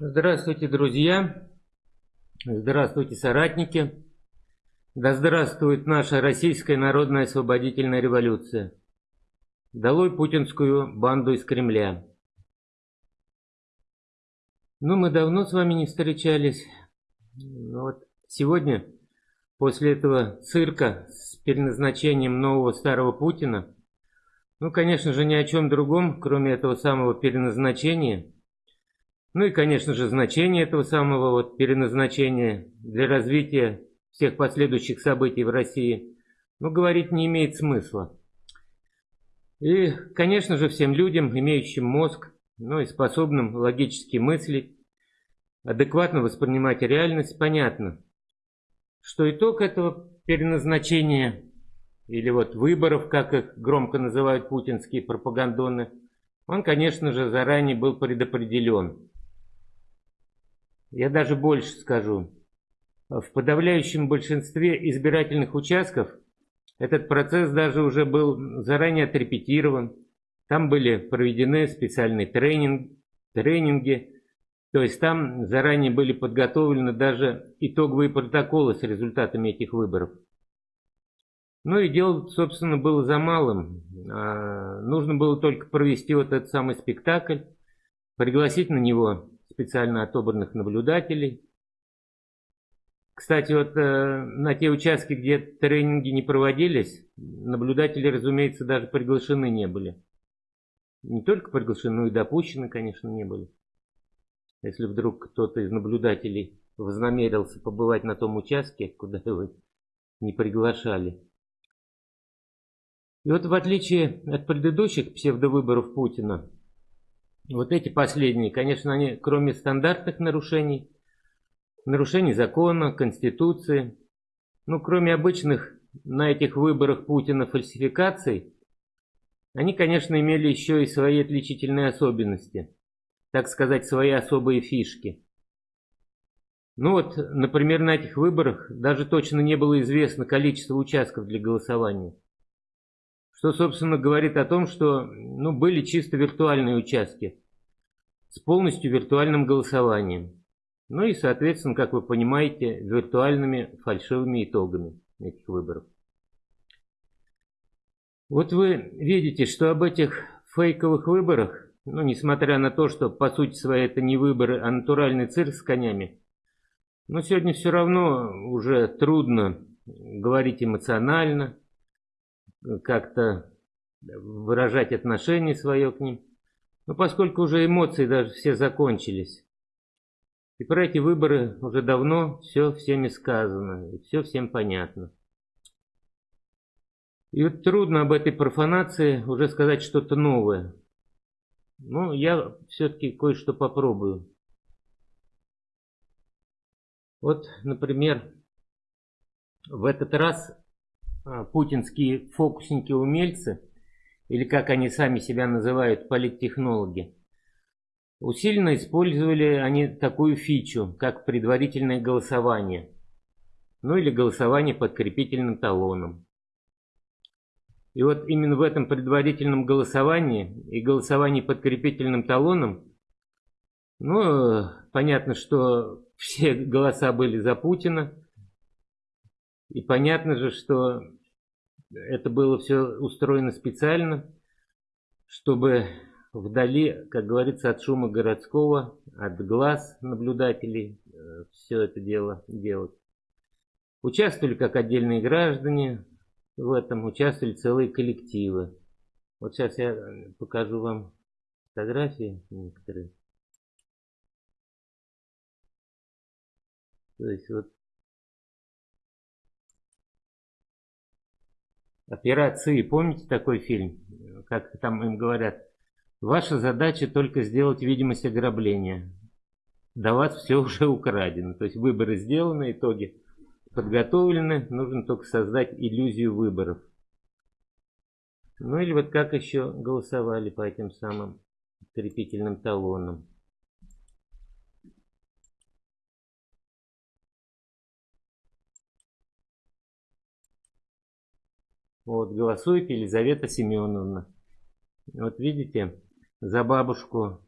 Здравствуйте, друзья! Здравствуйте, соратники! Да здравствует наша Российская народная освободительная революция! Долой путинскую банду из Кремля! Ну, мы давно с вами не встречались. Но вот сегодня, после этого цирка с переназначением нового старого Путина, ну, конечно же, ни о чем другом, кроме этого самого переназначения – ну и, конечно же, значение этого самого вот переназначения для развития всех последующих событий в России, ну, говорить не имеет смысла. И, конечно же, всем людям, имеющим мозг, ну и способным логически мыслить, адекватно воспринимать реальность, понятно, что итог этого переназначения или вот выборов, как их громко называют путинские пропагандоны, он, конечно же, заранее был предопределен. Я даже больше скажу. В подавляющем большинстве избирательных участков этот процесс даже уже был заранее отрепетирован. Там были проведены специальные тренинг, тренинги, то есть там заранее были подготовлены даже итоговые протоколы с результатами этих выборов. Ну и дело, собственно, было за малым. А, нужно было только провести вот этот самый спектакль, пригласить на него специально отобранных наблюдателей. Кстати, вот э, на те участки, где тренинги не проводились, наблюдатели, разумеется, даже приглашены не были. Не только приглашены, но и допущены, конечно, не были. Если вдруг кто-то из наблюдателей вознамерился побывать на том участке, куда его не приглашали. И вот в отличие от предыдущих псевдовыборов Путина, вот эти последние, конечно, они, кроме стандартных нарушений, нарушений закона, конституции, ну, кроме обычных на этих выборах Путина фальсификаций, они, конечно, имели еще и свои отличительные особенности, так сказать, свои особые фишки. Ну вот, например, на этих выборах даже точно не было известно количество участков для голосования. Что, собственно, говорит о том, что ну, были чисто виртуальные участки с полностью виртуальным голосованием. Ну и, соответственно, как вы понимаете, виртуальными фальшивыми итогами этих выборов. Вот вы видите, что об этих фейковых выборах, ну, несмотря на то, что по сути своей это не выборы, а натуральный цирк с конями, но сегодня все равно уже трудно говорить эмоционально, как-то выражать отношение свое к ним. Но поскольку уже эмоции даже все закончились, и про эти выборы уже давно все всеми сказано, и все всем понятно. И вот трудно об этой профанации уже сказать что-то новое. Но я все-таки кое-что попробую. Вот, например, в этот раз путинские фокусники-умельцы, или как они сами себя называют, политтехнологи, усиленно использовали они такую фичу, как предварительное голосование, ну или голосование подкрепительным талоном. И вот именно в этом предварительном голосовании и голосовании подкрепительным талоном, ну, понятно, что все голоса были за Путина, и понятно же, что это было все устроено специально, чтобы вдали, как говорится, от шума городского, от глаз наблюдателей э, все это дело делать. Участвовали как отдельные граждане в этом, участвовали целые коллективы. Вот сейчас я покажу вам фотографии некоторые. То есть вот Операции, помните такой фильм? Как там им говорят, ваша задача только сделать видимость ограбления. До вас все уже украдено. То есть выборы сделаны, итоги подготовлены, нужно только создать иллюзию выборов. Ну или вот как еще голосовали по этим самым крепительным талонам. Вот, голосует Елизавета Семеновна. Вот видите, за бабушку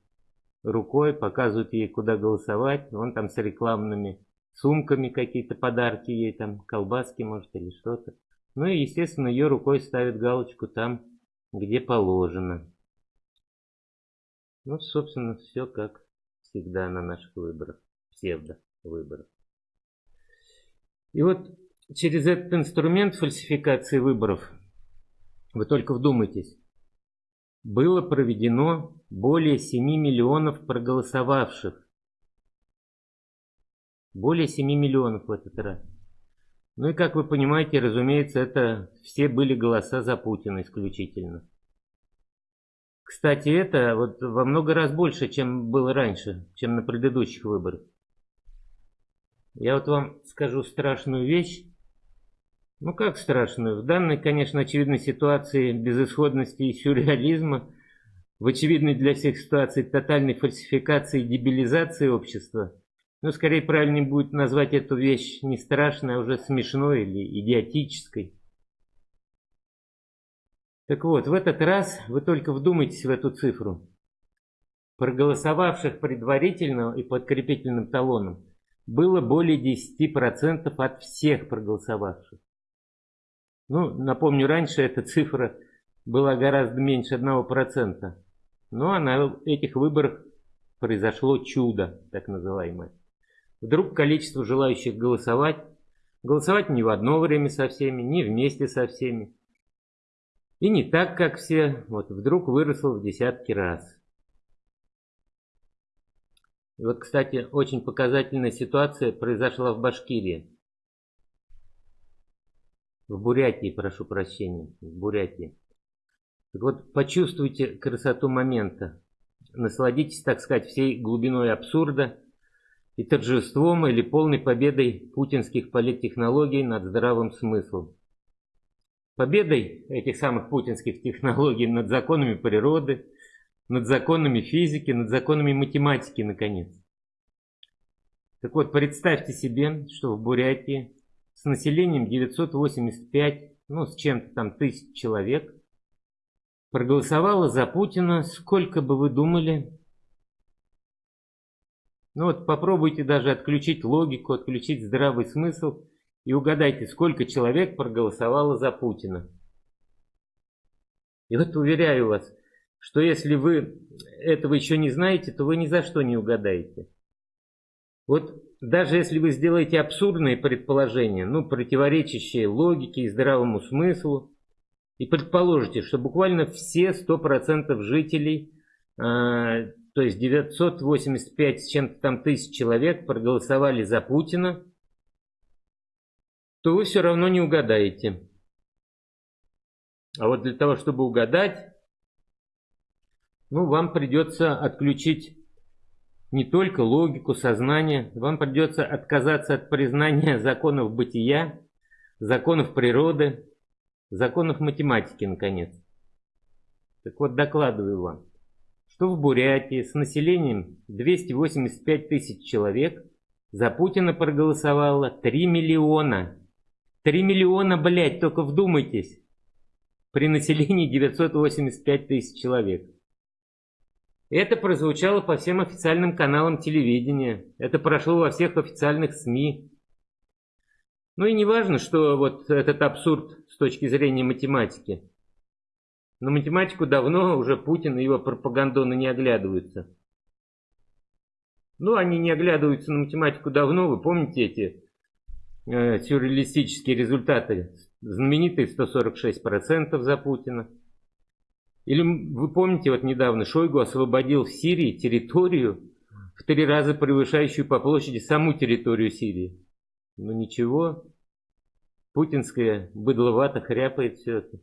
рукой, показывают ей, куда голосовать. Он там с рекламными сумками какие-то подарки ей, там колбаски, может, или что-то. Ну и, естественно, ее рукой ставят галочку там, где положено. Ну, собственно, все как всегда на наших выборах, псевдо-выборах. И вот через этот инструмент фальсификации выборов, вы только вдумайтесь, было проведено более 7 миллионов проголосовавших. Более 7 миллионов в этот раз. Ну и как вы понимаете, разумеется, это все были голоса за Путина исключительно. Кстати, это вот во много раз больше, чем было раньше, чем на предыдущих выборах. Я вот вам скажу страшную вещь. Ну как страшную? В данной, конечно, очевидной ситуации безысходности и сюрреализма, в очевидной для всех ситуации тотальной фальсификации и дебилизации общества, ну, скорее правильнее будет назвать эту вещь не страшной, а уже смешной или идиотической. Так вот, в этот раз вы только вдумайтесь в эту цифру. Проголосовавших предварительно и подкрепительным талоном было более 10% от всех проголосовавших. Ну, напомню, раньше эта цифра была гораздо меньше 1%. Но а на этих выборах произошло чудо, так называемое. Вдруг количество желающих голосовать, голосовать не в одно время со всеми, не вместе со всеми, и не так, как все, вот вдруг выросло в десятки раз. И вот, кстати, очень показательная ситуация произошла в Башкирии. В Бурятии, прошу прощения, в Бурятии. Так вот, почувствуйте красоту момента. Насладитесь, так сказать, всей глубиной абсурда и торжеством или полной победой путинских политтехнологий над здравым смыслом. Победой этих самых путинских технологий над законами природы, над законами физики, над законами математики, наконец. Так вот, представьте себе, что в Бурятии с населением 985, ну, с чем-то там тысяч человек, проголосовало за Путина, сколько бы вы думали? Ну вот попробуйте даже отключить логику, отключить здравый смысл и угадайте, сколько человек проголосовало за Путина. И вот уверяю вас, что если вы этого еще не знаете, то вы ни за что не угадаете. Вот даже если вы сделаете абсурдные предположения, ну, противоречащие логике и здравому смыслу, и предположите, что буквально все 100% жителей, э, то есть 985 с чем-то там тысяч человек проголосовали за Путина, то вы все равно не угадаете. А вот для того, чтобы угадать, ну, вам придется отключить не только логику, сознание, вам придется отказаться от признания законов бытия, законов природы, законов математики, наконец. Так вот, докладываю вам, что в Бурятии с населением 285 тысяч человек за Путина проголосовало 3 миллиона. 3 миллиона, блядь, только вдумайтесь, при населении 985 тысяч человек. Это прозвучало по всем официальным каналам телевидения. Это прошло во всех официальных СМИ. Ну и не важно, что вот этот абсурд с точки зрения математики. На математику давно уже Путин и его пропагандоны не оглядываются. Ну, они не оглядываются на математику давно. Вы помните эти э, сюрреалистические результаты? Знаменитые 146% за Путина. Или вы помните, вот недавно Шойгу освободил в Сирии территорию, в три раза превышающую по площади саму территорию Сирии. Ну ничего, путинская быдловато хряпает все это.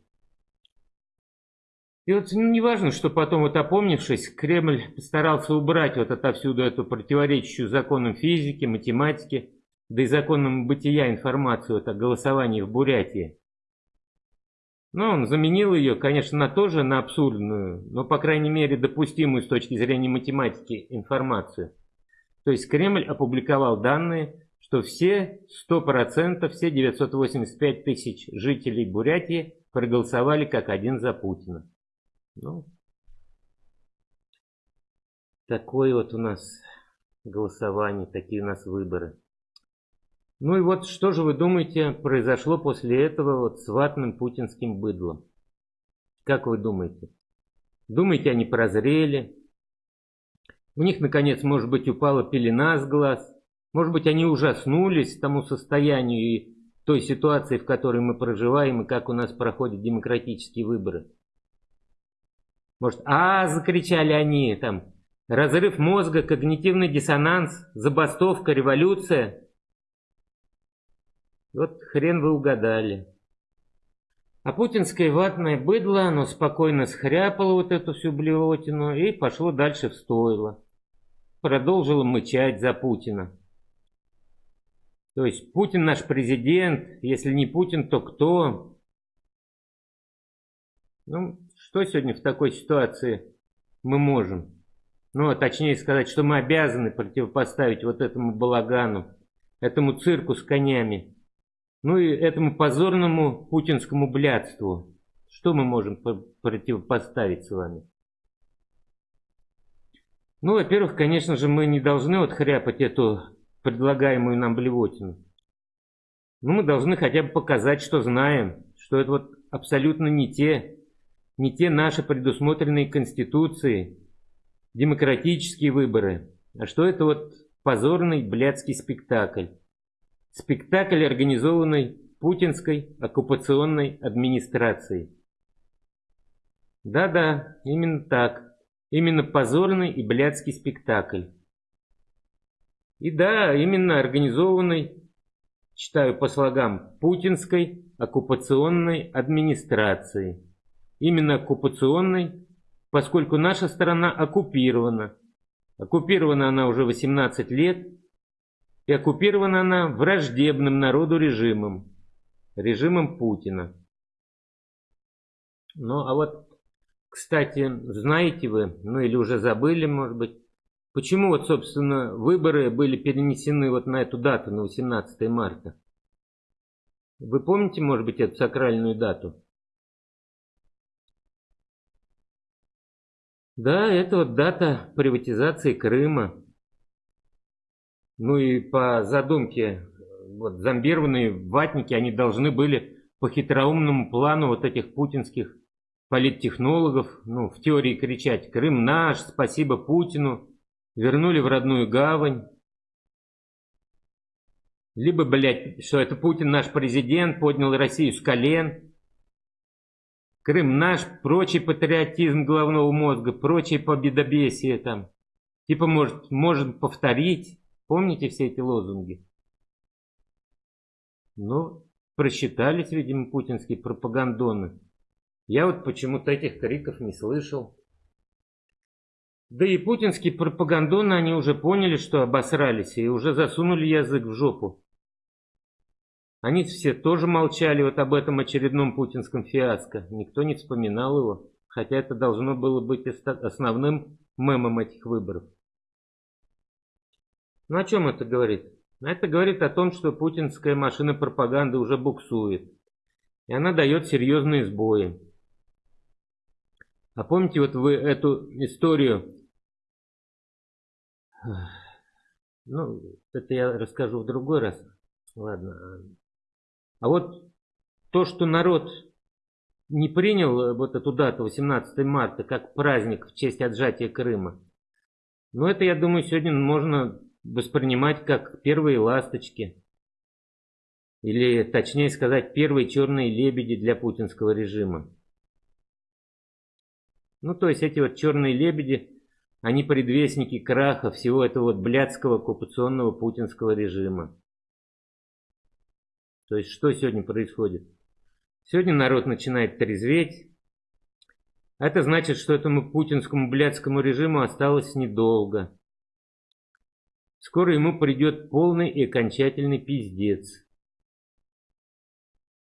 И вот ну, не важно, что потом, вот опомнившись, Кремль постарался убрать вот отовсюду эту противоречащую законам физики, математики, да и законам бытия информацию вот о голосовании в Бурятии. Но он заменил ее, конечно, на тоже на абсурдную, но, по крайней мере, допустимую с точки зрения математики информацию. То есть Кремль опубликовал данные, что все 100%, все 985 тысяч жителей Бурятии проголосовали как один за Путина. Ну, такое вот у нас голосование, такие у нас выборы. Ну и вот что же вы думаете произошло после этого вот с ватным путинским быдлом? Как вы думаете? Думаете, они прозрели? У них, наконец, может быть, упала пелена с глаз? Может быть, они ужаснулись тому состоянию и той ситуации, в которой мы проживаем, и как у нас проходят демократические выборы? Может, а, закричали они, там, разрыв мозга, когнитивный диссонанс, забастовка, революция. Вот хрен вы угадали. А путинское ватное быдло, оно спокойно схряпало вот эту всю блевотину и пошло дальше в стойло. Продолжило мычать за Путина. То есть Путин наш президент, если не Путин, то кто? Ну, что сегодня в такой ситуации мы можем? Ну, а точнее сказать, что мы обязаны противопоставить вот этому балагану, этому цирку с конями, ну и этому позорному путинскому блядству. Что мы можем противопоставить с вами? Ну, во-первых, конечно же, мы не должны вот хряпать эту предлагаемую нам блевотину. Ну, мы должны хотя бы показать, что знаем, что это вот абсолютно не те, не те наши предусмотренные Конституцией, демократические выборы, а что это вот позорный блядский спектакль. Спектакль, организованный путинской оккупационной администрацией. Да-да, именно так. Именно позорный и блядский спектакль. И да, именно организованный, читаю по слогам, путинской оккупационной администрации. Именно оккупационной, поскольку наша страна оккупирована. Оккупирована она уже 18 лет, и оккупирована она враждебным народу режимом, режимом Путина. Ну а вот, кстати, знаете вы, ну или уже забыли, может быть, Почему вот, собственно, выборы были перенесены вот на эту дату, на 18 марта? Вы помните, может быть, эту сакральную дату? Да, это вот дата приватизации Крыма. Ну и по задумке вот, зомбированные ватники, они должны были по хитроумному плану вот этих путинских политтехнологов, ну, в теории кричать «Крым наш, спасибо Путину», вернули в родную гавань. Либо, блядь, что это Путин наш президент, поднял Россию с колен. Крым наш, прочий патриотизм головного мозга, прочие победобесие там. Типа, может, может повторить. Помните все эти лозунги? Ну, просчитались, видимо, путинские пропагандоны. Я вот почему-то этих криков не слышал. Да и путинские пропагандоны, они уже поняли, что обосрались, и уже засунули язык в жопу. Они все тоже молчали вот об этом очередном путинском фиаско. Никто не вспоминал его, хотя это должно было быть основным мемом этих выборов. Ну о чем это говорит? Это говорит о том, что путинская машина пропаганды уже буксует. И она дает серьезные сбои. А помните вот вы эту историю ну, это я расскажу в другой раз. Ладно. А вот то, что народ не принял вот эту дату, 18 марта, как праздник в честь отжатия Крыма, ну, это, я думаю, сегодня можно воспринимать как первые ласточки. Или, точнее сказать, первые черные лебеди для путинского режима. Ну, то есть эти вот черные лебеди они предвестники краха всего этого вот блядского оккупационного путинского режима. То есть что сегодня происходит? Сегодня народ начинает трезветь. Это значит, что этому путинскому блядскому режиму осталось недолго. Скоро ему придет полный и окончательный пиздец.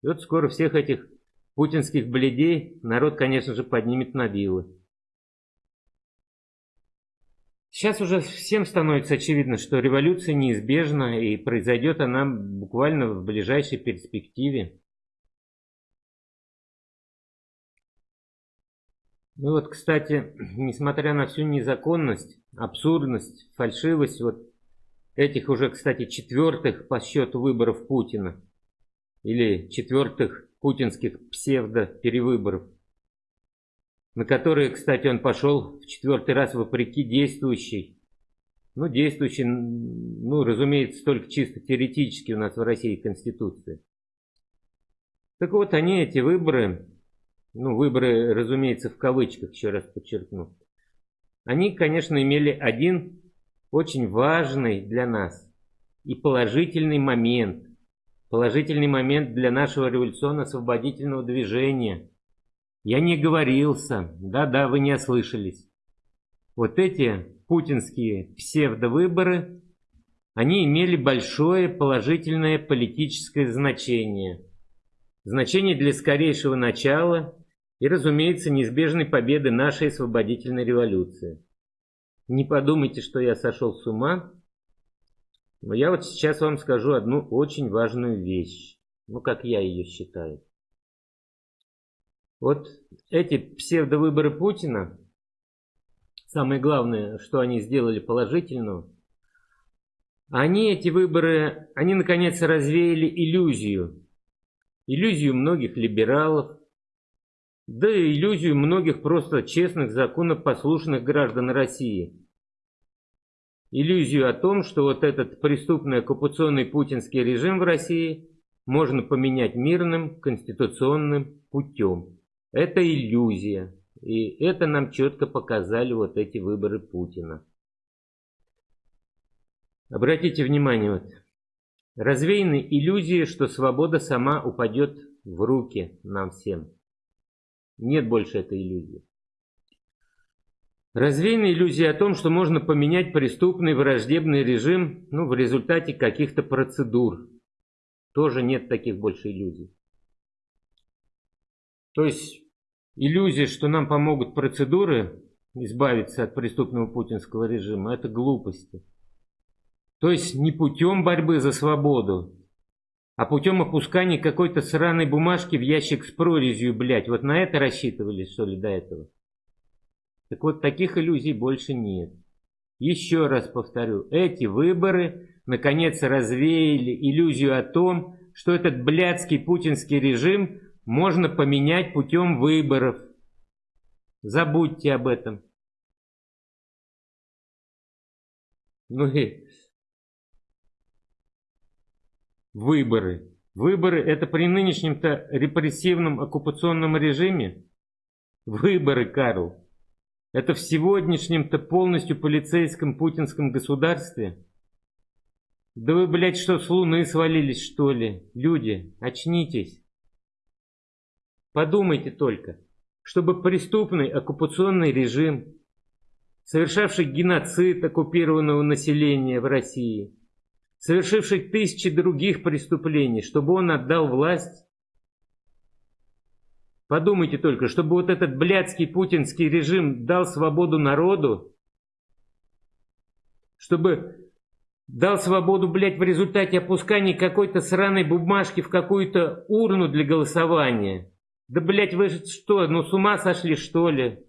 И вот скоро всех этих путинских бледей народ, конечно же, поднимет на вилы. Сейчас уже всем становится очевидно, что революция неизбежна и произойдет она буквально в ближайшей перспективе. Ну вот, кстати, несмотря на всю незаконность абсурдность, фальшивость вот этих уже, кстати, четвертых по счету выборов Путина. Или четвертых путинских псевдо-перевыборов, на которые, кстати, он пошел в четвертый раз вопреки действующей, ну, действующей, ну, разумеется, только чисто теоретически у нас в России Конституции. Так вот, они, эти выборы, ну, выборы, разумеется, в кавычках, еще раз подчеркну, они, конечно, имели один очень важный для нас и положительный момент. Положительный момент для нашего революционно-освободительного движения. Я не говорился, да-да, вы не ослышались. Вот эти путинские псевдовыборы, они имели большое положительное политическое значение. Значение для скорейшего начала и, разумеется, неизбежной победы нашей освободительной революции. Не подумайте, что я сошел с ума, но я вот сейчас вам скажу одну очень важную вещь, ну как я ее считаю. Вот эти псевдовыборы Путина, самое главное, что они сделали положительного, они, эти выборы, они наконец развеяли иллюзию. Иллюзию многих либералов, да и иллюзию многих просто честных, законопослушных граждан России. Иллюзию о том, что вот этот преступный оккупационный путинский режим в России можно поменять мирным конституционным путем. Это иллюзия. И это нам четко показали вот эти выборы Путина. Обратите внимание, вот, развеяны иллюзии, что свобода сама упадет в руки нам всем. Нет больше этой иллюзии. Развеяна иллюзия о том, что можно поменять преступный враждебный режим ну, в результате каких-то процедур. Тоже нет таких больше иллюзий. То есть иллюзия, что нам помогут процедуры избавиться от преступного путинского режима, это глупости. То есть не путем борьбы за свободу, а путем опускания какой-то сраной бумажки в ящик с прорезью, блядь, вот на это рассчитывали, что ли, до этого? Так вот, таких иллюзий больше нет. Еще раз повторю, эти выборы наконец развеяли иллюзию о том, что этот блядский путинский режим можно поменять путем выборов. Забудьте об этом. Ну и выборы. Выборы это при нынешнем-то репрессивном оккупационном режиме? Выборы, Карл. Это в сегодняшнем-то полностью полицейском путинском государстве? Да вы, блядь, что, с луны свалились, что ли? Люди, очнитесь. Подумайте только, чтобы преступный оккупационный режим, совершавший геноцид оккупированного населения в России, совершивший тысячи других преступлений, чтобы он отдал власть? Подумайте только, чтобы вот этот блядский путинский режим дал свободу народу, чтобы дал свободу, блядь, в результате опускания какой-то сраной бумажки в какую-то урну для голосования. Да, блядь, вы что, ну с ума сошли, что ли?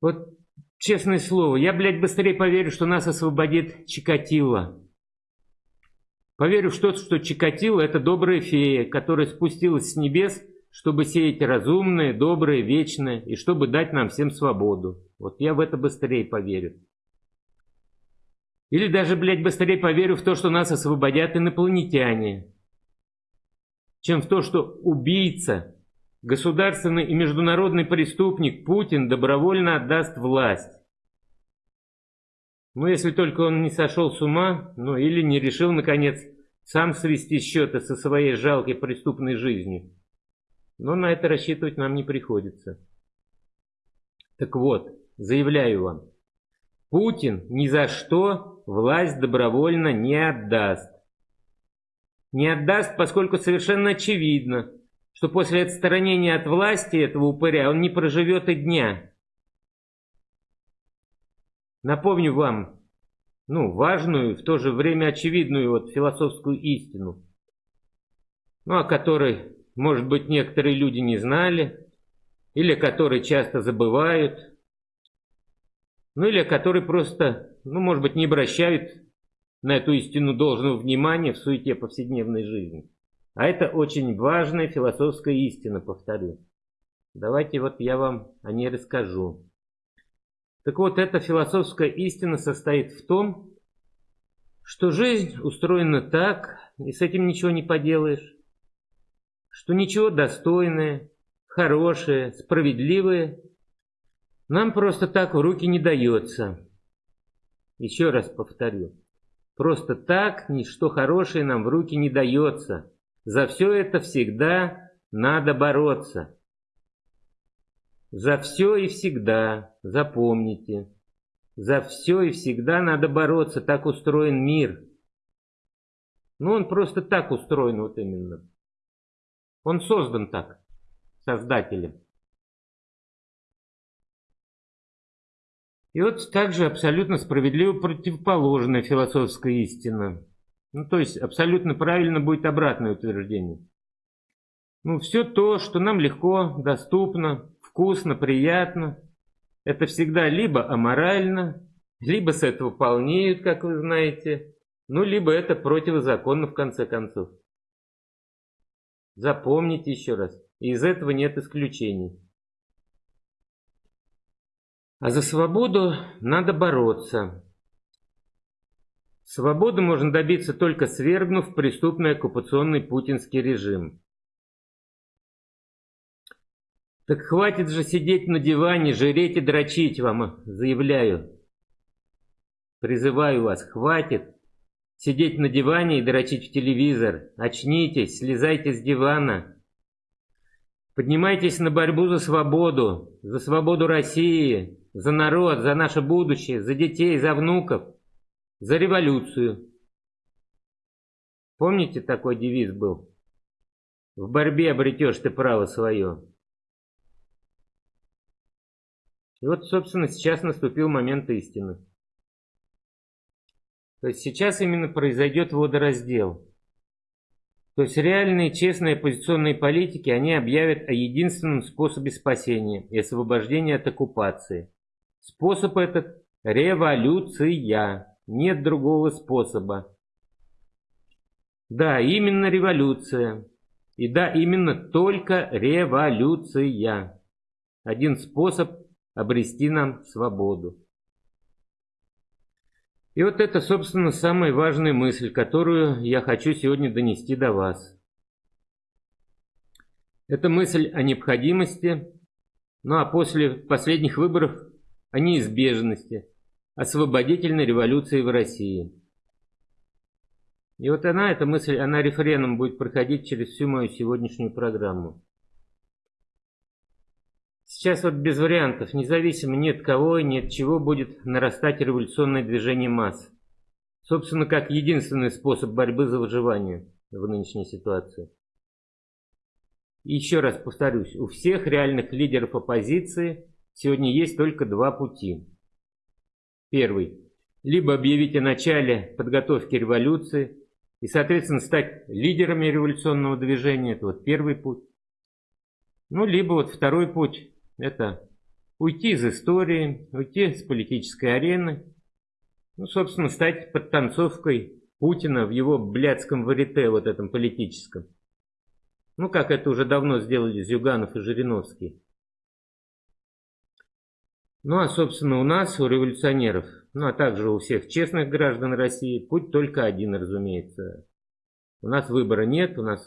Вот Честное слово, я, блядь, быстрее поверю, что нас освободит Чикатило. Поверю в то, что Чикатило – это добрая фея, которая спустилась с небес, чтобы сеять разумное, доброе, вечное, и чтобы дать нам всем свободу. Вот я в это быстрее поверю. Или даже, блядь, быстрее поверю в то, что нас освободят инопланетяне, чем в то, что убийца Государственный и международный преступник Путин добровольно отдаст власть. Ну, если только он не сошел с ума, ну или не решил, наконец, сам свести счеты со своей жалкой преступной жизнью. Но на это рассчитывать нам не приходится. Так вот, заявляю вам, Путин ни за что власть добровольно не отдаст. Не отдаст, поскольку совершенно очевидно, что после отстранения от власти этого упыря он не проживет и дня. Напомню вам, ну, важную, в то же время очевидную вот философскую истину, ну, о которой, может быть, некоторые люди не знали, или о которой часто забывают, ну или о которой просто, ну может быть, не обращают на эту истину должного внимания в суете повседневной жизни. А это очень важная философская истина, повторю. Давайте вот я вам о ней расскажу. Так вот, эта философская истина состоит в том, что жизнь устроена так, и с этим ничего не поделаешь, что ничего достойное, хорошее, справедливое нам просто так в руки не дается. Еще раз повторю. Просто так ничто хорошее нам в руки не дается. За все это всегда надо бороться. За все и всегда, запомните. За все и всегда надо бороться, так устроен мир. Ну, он просто так устроен вот именно. Он создан так, создателем. И вот также абсолютно справедливо противоположная философская истина. Ну, то есть абсолютно правильно будет обратное утверждение. Ну, все то, что нам легко, доступно, вкусно, приятно, это всегда либо аморально, либо с этого полнеют, как вы знаете, ну, либо это противозаконно в конце концов. Запомните еще раз, из этого нет исключений. А за свободу надо бороться. Свободы можно добиться только свергнув преступный оккупационный путинский режим. Так хватит же сидеть на диване, жреть и дрочить вам, заявляю. Призываю вас, хватит сидеть на диване и дрочить в телевизор. Очнитесь, слезайте с дивана. Поднимайтесь на борьбу за свободу, за свободу России, за народ, за наше будущее, за детей, за внуков за революцию. Помните, такой девиз был? В борьбе обретешь ты право свое. И вот, собственно, сейчас наступил момент истины. То есть сейчас именно произойдет водораздел. То есть реальные, честные оппозиционные политики, они объявят о единственном способе спасения и освобождения от оккупации. Способ этот – революция. Нет другого способа. Да, именно революция. И да, именно только революция. Один способ обрести нам свободу. И вот это, собственно, самая важная мысль, которую я хочу сегодня донести до вас. Это мысль о необходимости, ну а после последних выборов о неизбежности освободительной революции в России. И вот она, эта мысль, она рефреном будет проходить через всю мою сегодняшнюю программу. Сейчас вот без вариантов, независимо ни от кого и ни от чего будет нарастать революционное движение масс. Собственно, как единственный способ борьбы за выживание в нынешней ситуации. И еще раз повторюсь, у всех реальных лидеров оппозиции сегодня есть только два пути. Первый. Либо объявить о начале подготовки революции и, соответственно, стать лидерами революционного движения. Это вот первый путь. Ну, либо вот второй путь. Это уйти из истории, уйти с политической арены. Ну, собственно, стать подтанцовкой Путина в его блядском варите, вот этом политическом. Ну, как это уже давно сделали Зюганов и Жириновский. Ну а, собственно, у нас, у революционеров, ну а также у всех честных граждан России, путь только один, разумеется. У нас выбора нет, у нас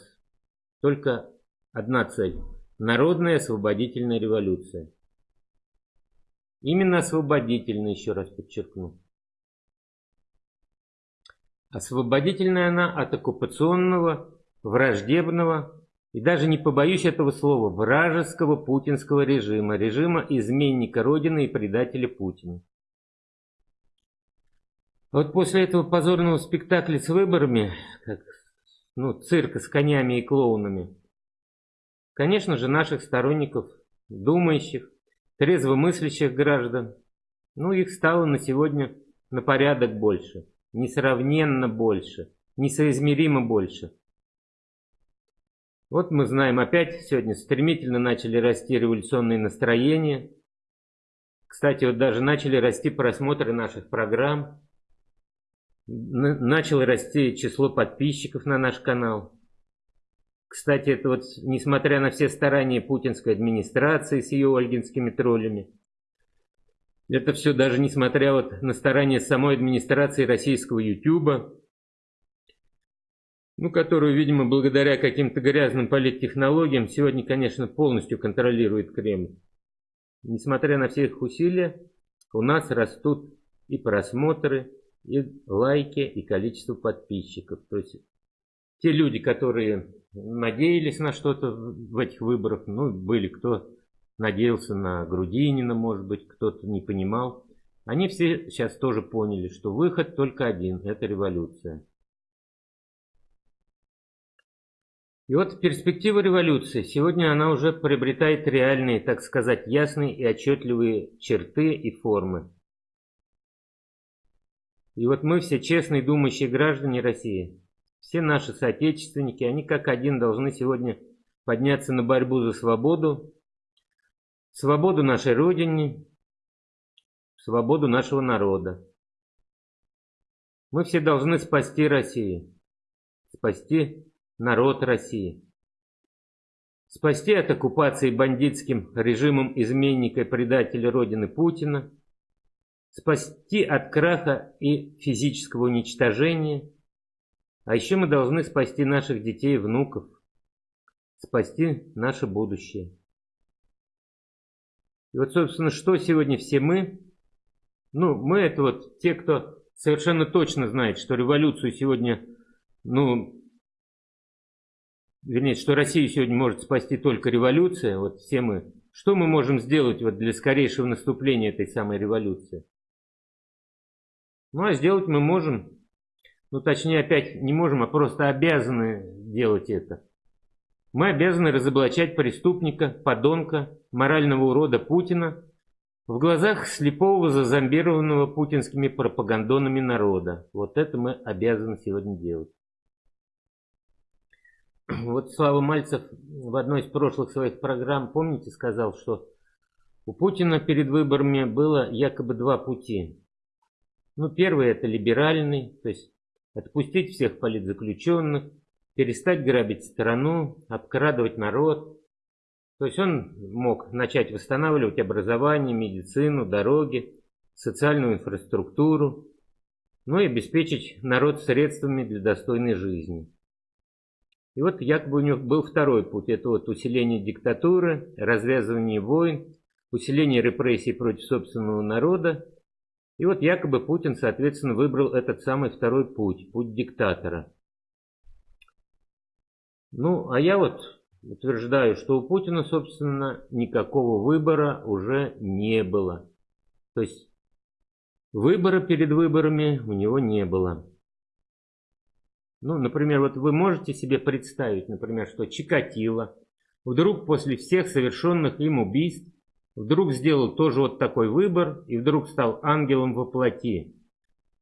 только одна цель – народная освободительная революция. Именно освободительная, еще раз подчеркну. Освободительная она от оккупационного, враждебного, и даже не побоюсь этого слова, вражеского путинского режима, режима изменника Родины и предателя Путина. Вот после этого позорного спектакля с выборами, как, ну, цирка с конями и клоунами, конечно же, наших сторонников, думающих, трезвомыслящих граждан, ну, их стало на сегодня на порядок больше, несравненно больше, несоизмеримо больше – Вот мы знаем, опять сегодня стремительно начали расти революционные настроения. Кстати, вот даже начали расти просмотры наших программ. Начало расти число подписчиков на наш канал. Кстати, это вот несмотря на все старания путинской администрации с ее ольгинскими троллями. Это все даже несмотря вот на старания самой администрации российского Ютуба, ну, которую, видимо, благодаря каким-то грязным политтехнологиям сегодня, конечно, полностью контролирует Кремль. Несмотря на все их усилия, у нас растут и просмотры, и лайки, и количество подписчиков. То есть те люди, которые надеялись на что-то в этих выборах, ну, были кто надеялся на Грудинина, может быть, кто-то не понимал. Они все сейчас тоже поняли, что выход только один – это революция. И вот перспектива революции. Сегодня она уже приобретает реальные, так сказать, ясные и отчетливые черты и формы. И вот мы все честные думающие граждане России, все наши соотечественники, они как один должны сегодня подняться на борьбу за свободу, свободу нашей Родине, свободу нашего народа. Мы все должны спасти Россию, спасти народ России. Спасти от оккупации бандитским режимом изменника и предателя Родины Путина, спасти от краха и физического уничтожения, а еще мы должны спасти наших детей и внуков, спасти наше будущее. И вот, собственно, что сегодня все мы? Ну, мы это вот те, кто совершенно точно знает, что революцию сегодня, ну, вернее, что Россию сегодня может спасти только революция, вот все мы, что мы можем сделать вот для скорейшего наступления этой самой революции? Ну, а сделать мы можем, ну, точнее, опять не можем, а просто обязаны делать это. Мы обязаны разоблачать преступника, подонка, морального урода Путина в глазах слепого зазомбированного путинскими пропагандонами народа. Вот это мы обязаны сегодня делать. Вот Слава Мальцев в одной из прошлых своих программ, помните, сказал, что у Путина перед выборами было якобы два пути. Ну, первый это либеральный, то есть отпустить всех политзаключенных, перестать грабить страну, обкрадывать народ. То есть он мог начать восстанавливать образование, медицину, дороги, социальную инфраструктуру, ну и обеспечить народ средствами для достойной жизни. И вот якобы у него был второй путь. Это вот усиление диктатуры, развязывание войн, усиление репрессий против собственного народа. И вот якобы Путин, соответственно, выбрал этот самый второй путь, путь диктатора. Ну, а я вот утверждаю, что у Путина, собственно, никакого выбора уже не было. То есть выбора перед выборами у него не было. Ну, например, вот вы можете себе представить, например, что Чикатило вдруг после всех совершенных им убийств вдруг сделал тоже вот такой выбор и вдруг стал ангелом во плоти,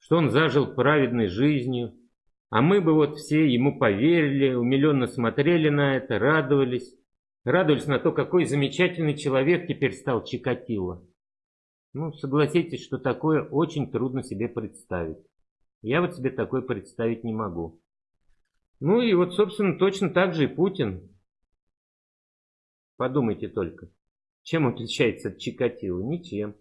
что он зажил праведной жизнью, а мы бы вот все ему поверили, умиленно смотрели на это, радовались, радовались на то, какой замечательный человек теперь стал Чикатило. Ну, согласитесь, что такое очень трудно себе представить. Я вот себе такое представить не могу. Ну и вот, собственно, точно так же и Путин. Подумайте только, чем отличается от Чикатило? Ничем.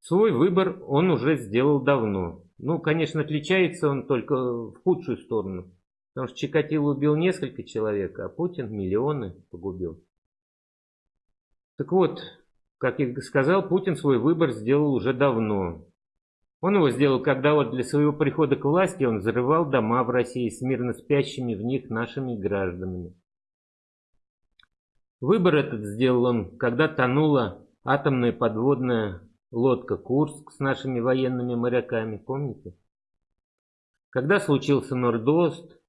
Свой выбор он уже сделал давно. Ну, конечно, отличается он только в худшую сторону. Потому что Чикатило убил несколько человек, а Путин миллионы погубил. Так вот, как я сказал, Путин свой выбор сделал уже давно. Он его сделал, когда вот для своего прихода к власти он взрывал дома в России с мирно спящими в них нашими гражданами. Выбор этот сделал он, когда тонула атомная подводная лодка «Курск» с нашими военными моряками, помните? Когда случился Нордост,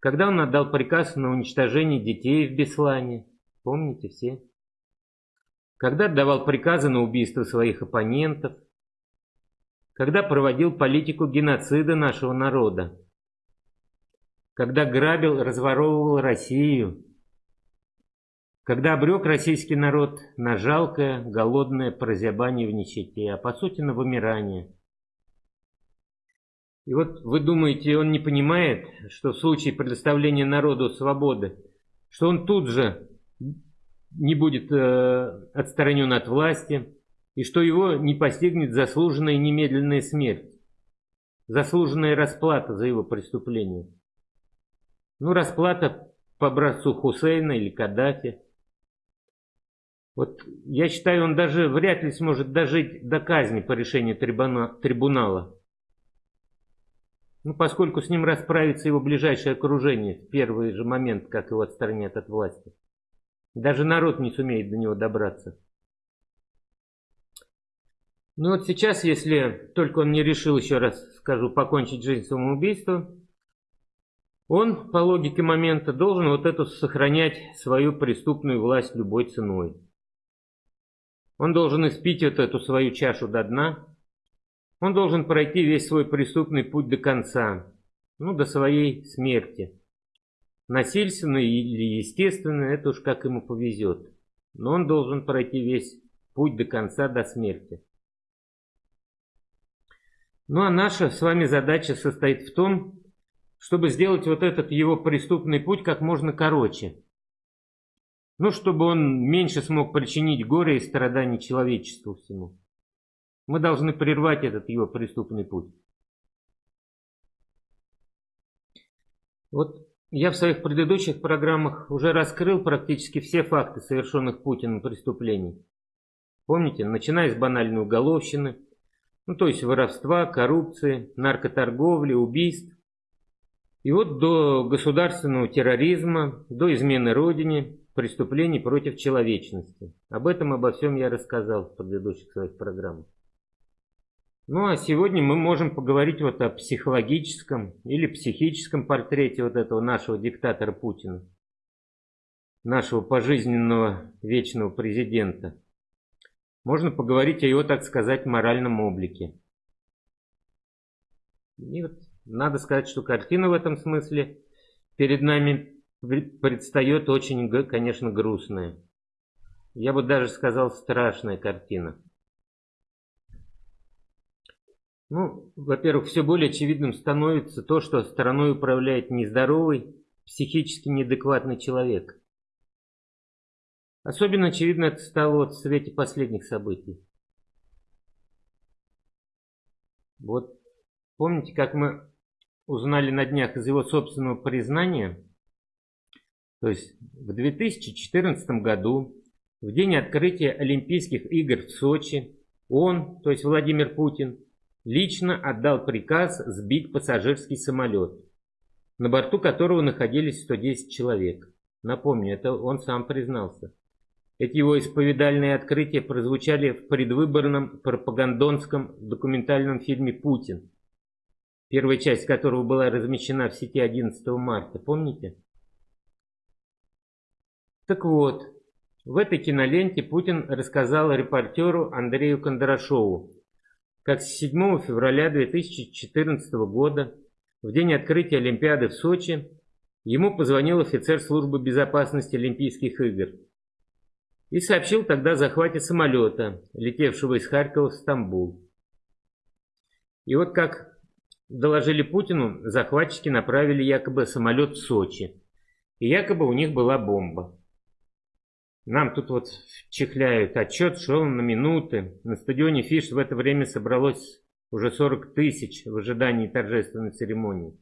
когда он отдал приказ на уничтожение детей в Беслане, помните все? Когда отдавал приказы на убийство своих оппонентов – когда проводил политику геноцида нашего народа. когда грабил, разворовывал Россию, когда обрек российский народ на жалкое, голодное прозябание в нищете, а по сути на вымирание. И вот вы думаете, он не понимает, что в случае предоставления народу свободы, что он тут же не будет э, отстранен от власти, и что его не постигнет заслуженная немедленная смерть, заслуженная расплата за его преступление. Ну, расплата по образцу Хусейна или Каддафи. Вот я считаю, он даже вряд ли сможет дожить до казни по решению трибунала. Ну, поскольку с ним расправится его ближайшее окружение в первый же момент, как его отстранят от власти. Даже народ не сумеет до него добраться. Ну вот сейчас, если только он не решил, еще раз скажу, покончить жизнь самоубийством, он, по логике момента, должен вот эту сохранять свою преступную власть любой ценой. Он должен испить вот эту свою чашу до дна. Он должен пройти весь свой преступный путь до конца, ну, до своей смерти. Насильственно или естественно, это уж как ему повезет. Но он должен пройти весь путь до конца, до смерти. Ну а наша с вами задача состоит в том, чтобы сделать вот этот его преступный путь как можно короче. Ну, чтобы он меньше смог причинить горе и страдания человечеству всему. Мы должны прервать этот его преступный путь. Вот я в своих предыдущих программах уже раскрыл практически все факты совершенных Путиным преступлений. Помните, начиная с банальной уголовщины, ну то есть воровства, коррупции, наркоторговли, убийств, и вот до государственного терроризма, до измены Родине, преступлений против человечности. Об этом, обо всем я рассказал в предыдущих своих программах. Ну а сегодня мы можем поговорить вот о психологическом или психическом портрете вот этого нашего диктатора Путина, нашего пожизненного вечного президента. Можно поговорить о его, так сказать, моральном облике. И вот надо сказать, что картина в этом смысле перед нами предстает очень, конечно, грустная. Я бы даже сказал, страшная картина. Ну, во-первых, все более очевидным становится то, что страной управляет нездоровый, психически неадекватный человек. Особенно очевидно это стало в свете последних событий. Вот помните, как мы узнали на днях из его собственного признания, то есть в 2014 году, в день открытия Олимпийских игр в Сочи, он, то есть Владимир Путин, лично отдал приказ сбить пассажирский самолет, на борту которого находились 110 человек. Напомню, это он сам признался. Эти его исповедальные открытия прозвучали в предвыборном пропагандонском документальном фильме «Путин», первая часть которого была размещена в сети 11 марта, помните? Так вот, в этой киноленте Путин рассказал репортеру Андрею Кондрашову, как с 7 февраля 2014 года, в день открытия Олимпиады в Сочи, ему позвонил офицер службы безопасности Олимпийских игр и сообщил тогда о захвате самолета, летевшего из Харькова в Стамбул. И вот как доложили Путину, захватчики направили якобы самолет в Сочи, и якобы у них была бомба. Нам тут вот чехляют отчет, шел на минуты. На стадионе Фиш в это время собралось уже 40 тысяч в ожидании торжественной церемонии.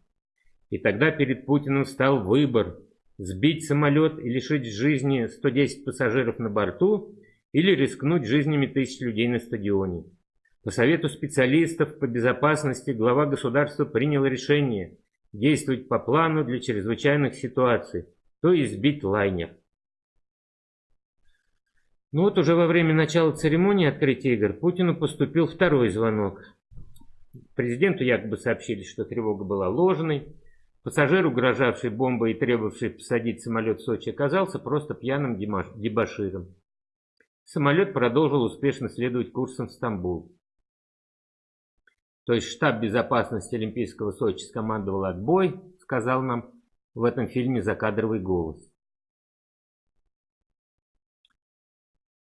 И тогда перед Путиным стал выбор – сбить самолет и лишить жизни 110 пассажиров на борту или рискнуть жизнями тысяч людей на стадионе. По совету специалистов по безопасности глава государства принял решение действовать по плану для чрезвычайных ситуаций, то есть сбить лайнер. Ну вот уже во время начала церемонии открытия игр Путину поступил второй звонок. Президенту якобы сообщили, что тревога была ложной. Пассажир, угрожавший бомбой и требовавший посадить самолет в Сочи, оказался просто пьяным дебаширом. Самолет продолжил успешно следовать курсом в Стамбул. То есть штаб безопасности Олимпийского Сочи скомандовал отбой, сказал нам в этом фильме закадровый голос.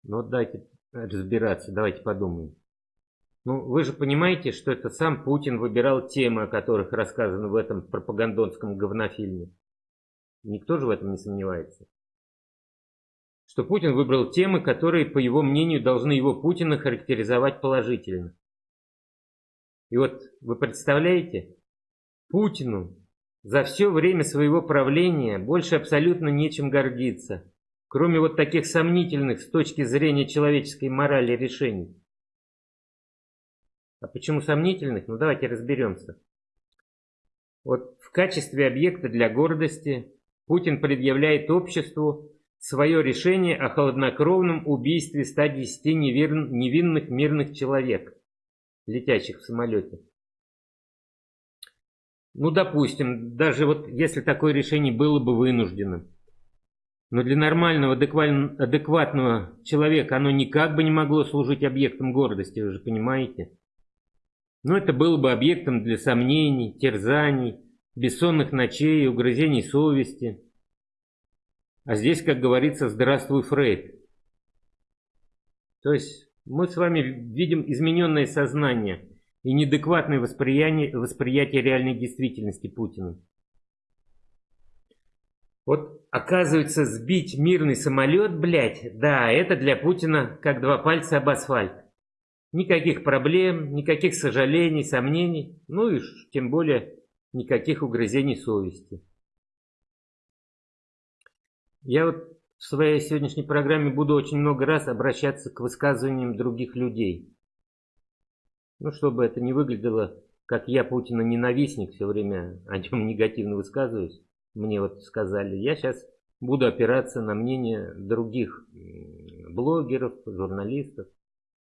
Ну давайте разбираться, давайте подумаем. Ну, вы же понимаете, что это сам Путин выбирал темы, о которых рассказано в этом пропагандонском говнофильме. Никто же в этом не сомневается. Что Путин выбрал темы, которые, по его мнению, должны его Путина характеризовать положительно. И вот вы представляете, Путину за все время своего правления больше абсолютно нечем гордиться, кроме вот таких сомнительных с точки зрения человеческой морали решений. А почему сомнительных? Ну давайте разберемся. Вот в качестве объекта для гордости Путин предъявляет обществу свое решение о холоднокровном убийстве 110 невинных мирных человек, летящих в самолете. Ну, допустим, даже вот если такое решение было бы вынужденным, но для нормального, адекватного человека оно никак бы не могло служить объектом гордости, вы же понимаете. Но это было бы объектом для сомнений, терзаний, бессонных ночей, угрызений совести. А здесь, как говорится, здравствуй, Фрейд. То есть мы с вами видим измененное сознание и неадекватное восприятие, восприятие реальной действительности Путина. Вот оказывается, сбить мирный самолет, блядь, да, это для Путина как два пальца об асфальт. Никаких проблем, никаких сожалений, сомнений, ну и тем более никаких угрызений совести. Я вот в своей сегодняшней программе буду очень много раз обращаться к высказываниям других людей. Ну, чтобы это не выглядело, как я Путина ненавистник, все время о нем негативно высказываюсь. Мне вот сказали, я сейчас буду опираться на мнение других блогеров, журналистов,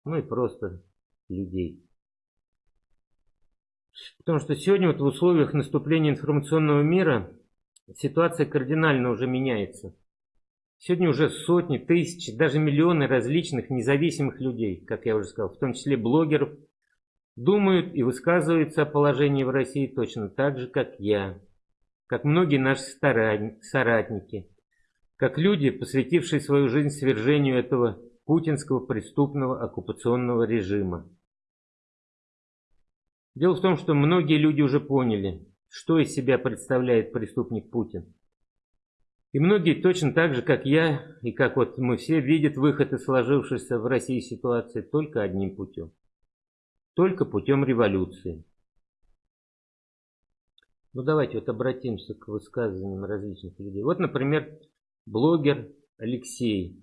ну и просто людей. Потому что сегодня вот в условиях наступления информационного мира ситуация кардинально уже меняется. Сегодня уже сотни, тысячи, даже миллионы различных независимых людей, как я уже сказал, в том числе блогеров, думают и высказываются о положении в России точно так же, как я, как многие наши соратники, как люди, посвятившие свою жизнь свержению этого путинского преступного оккупационного режима. Дело в том, что многие люди уже поняли, что из себя представляет преступник Путин. И многие точно так же, как я, и как вот мы все, видят выход из сложившейся в России ситуации только одним путем. Только путем революции. Ну давайте вот обратимся к высказываниям различных людей. Вот, например, блогер Алексей.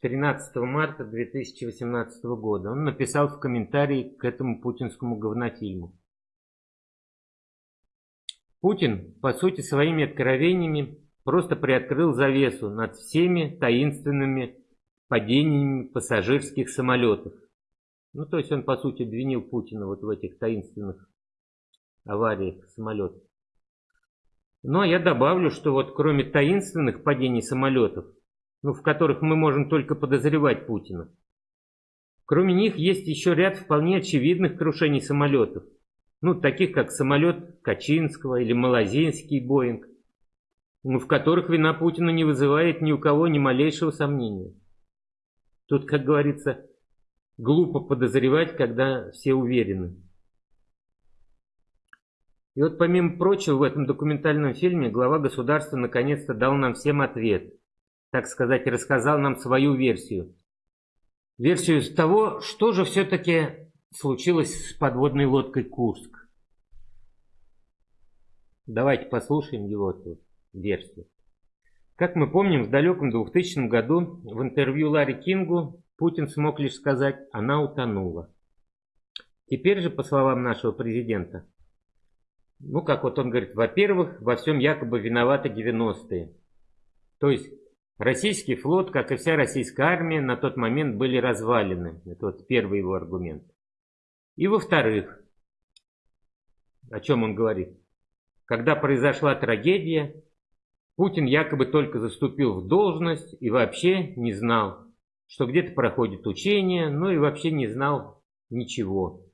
13 марта 2018 года. Он написал в комментарии к этому путинскому говнофильму. Путин, по сути, своими откровениями просто приоткрыл завесу над всеми таинственными падениями пассажирских самолетов. Ну, то есть он, по сути, обвинил Путина вот в этих таинственных авариях самолетов. Но я добавлю, что вот кроме таинственных падений самолетов, ну, в которых мы можем только подозревать Путина, кроме них есть еще ряд вполне очевидных крушений самолетов. Ну, таких как самолет Качинского или Малазинский Боинг, ну, в которых вина Путина не вызывает ни у кого ни малейшего сомнения. Тут, как говорится, глупо подозревать, когда все уверены. И вот помимо прочего в этом документальном фильме глава государства наконец-то дал нам всем ответ. Так сказать, рассказал нам свою версию. Версию того, что же все-таки случилось с подводной лодкой Курск. Давайте послушаем его тут версию. Как мы помним, в далеком 2000 году в интервью Ларри Кингу Путин смог лишь сказать «она утонула». Теперь же, по словам нашего президента, ну, как вот он говорит, во-первых, во всем якобы виноваты 90-е. То есть российский флот, как и вся российская армия, на тот момент были развалены. Это вот первый его аргумент. И во-вторых, о чем он говорит? Когда произошла трагедия, Путин якобы только заступил в должность и вообще не знал, что где-то проходит учение, ну и вообще не знал ничего,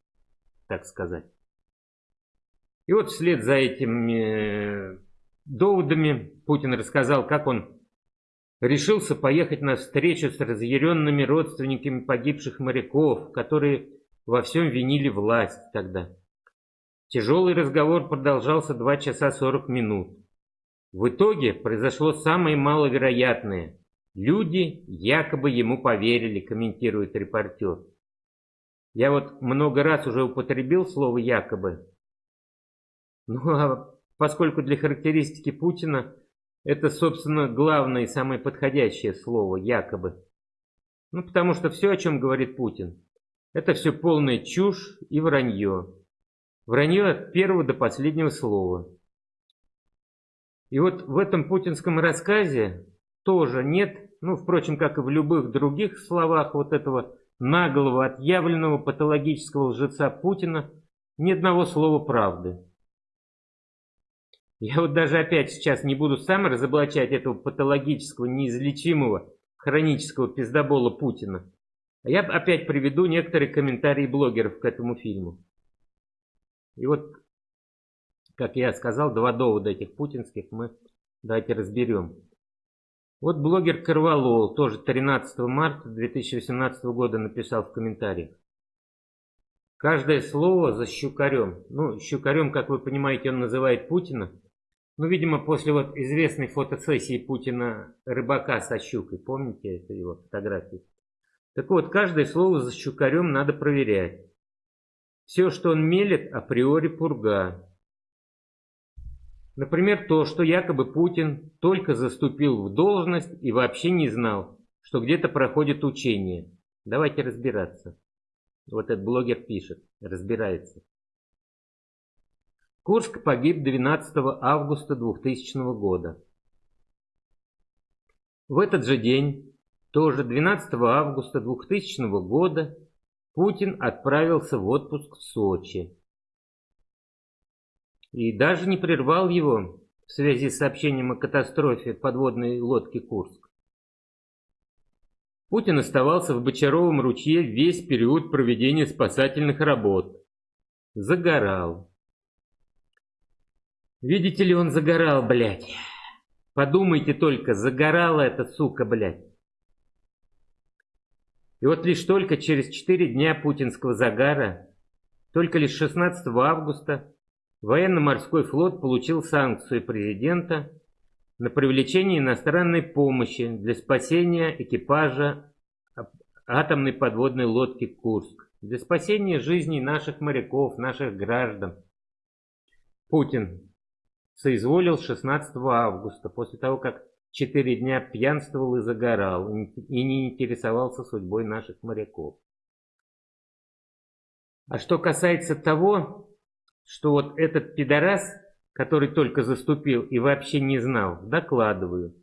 так сказать. И вот вслед за этим доводами Путин рассказал, как он решился поехать на встречу с разъяренными родственниками погибших моряков, которые во всем винили власть тогда. Тяжелый разговор продолжался 2 часа 40 минут. В итоге произошло самое маловероятное. Люди якобы ему поверили, комментирует репортер. Я вот много раз уже употребил слово «якобы». Ну а поскольку для характеристики Путина это, собственно, главное и самое подходящее слово «якобы». Ну, потому что все, о чем говорит Путин, это все полная чушь и вранье. Вранье от первого до последнего слова. И вот в этом путинском рассказе тоже нет, ну, впрочем, как и в любых других словах вот этого наглого, отъявленного патологического лжеца Путина, ни одного слова правды. Я вот даже опять сейчас не буду сам разоблачать этого патологического, неизлечимого, хронического пиздобола Путина. А я опять приведу некоторые комментарии блогеров к этому фильму. И вот, как я сказал, два довода этих путинских мы давайте разберем. Вот блогер Карвалол, тоже 13 марта 2018 года написал в комментариях. Каждое слово за щукарем. Ну, щукарем, как вы понимаете, он называет Путина. Ну, видимо, после вот известной фотосессии Путина рыбака со щукой, помните это его фотографии? Так вот, каждое слово за щукарем надо проверять. Все, что он мелет, априори пурга. Например, то, что якобы Путин только заступил в должность и вообще не знал, что где-то проходит учение. Давайте разбираться. Вот этот блогер пишет, разбирается. Курск погиб 12 августа 2000 года. В этот же день, тоже 12 августа 2000 года, Путин отправился в отпуск в Сочи. И даже не прервал его в связи с сообщением о катастрофе подводной лодки «Курск». Путин оставался в Бочаровом ручье весь период проведения спасательных работ. Загорал. Видите ли, он загорал, блядь. Подумайте только, загорала эта сука, блядь. И вот лишь только через 4 дня путинского загара, только лишь 16 августа, военно-морской флот получил санкцию президента на привлечение иностранной помощи для спасения экипажа атомной подводной лодки «Курск», для спасения жизней наших моряков, наших граждан. Путин соизволил 16 августа, после того, как четыре дня пьянствовал и загорал, и не интересовался судьбой наших моряков. А что касается того, что вот этот пидорас, который только заступил и вообще не знал, докладываю.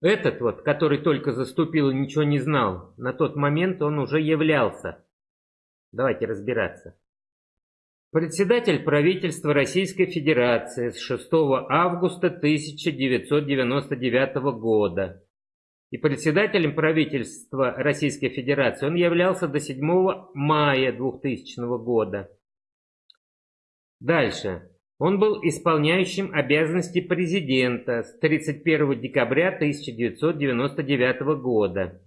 Этот вот, который только заступил и ничего не знал, на тот момент он уже являлся. Давайте разбираться. Председатель правительства Российской Федерации с 6 августа 1999 года. И председателем правительства Российской Федерации он являлся до 7 мая 2000 года. Дальше. Он был исполняющим обязанности президента с 31 декабря 1999 года.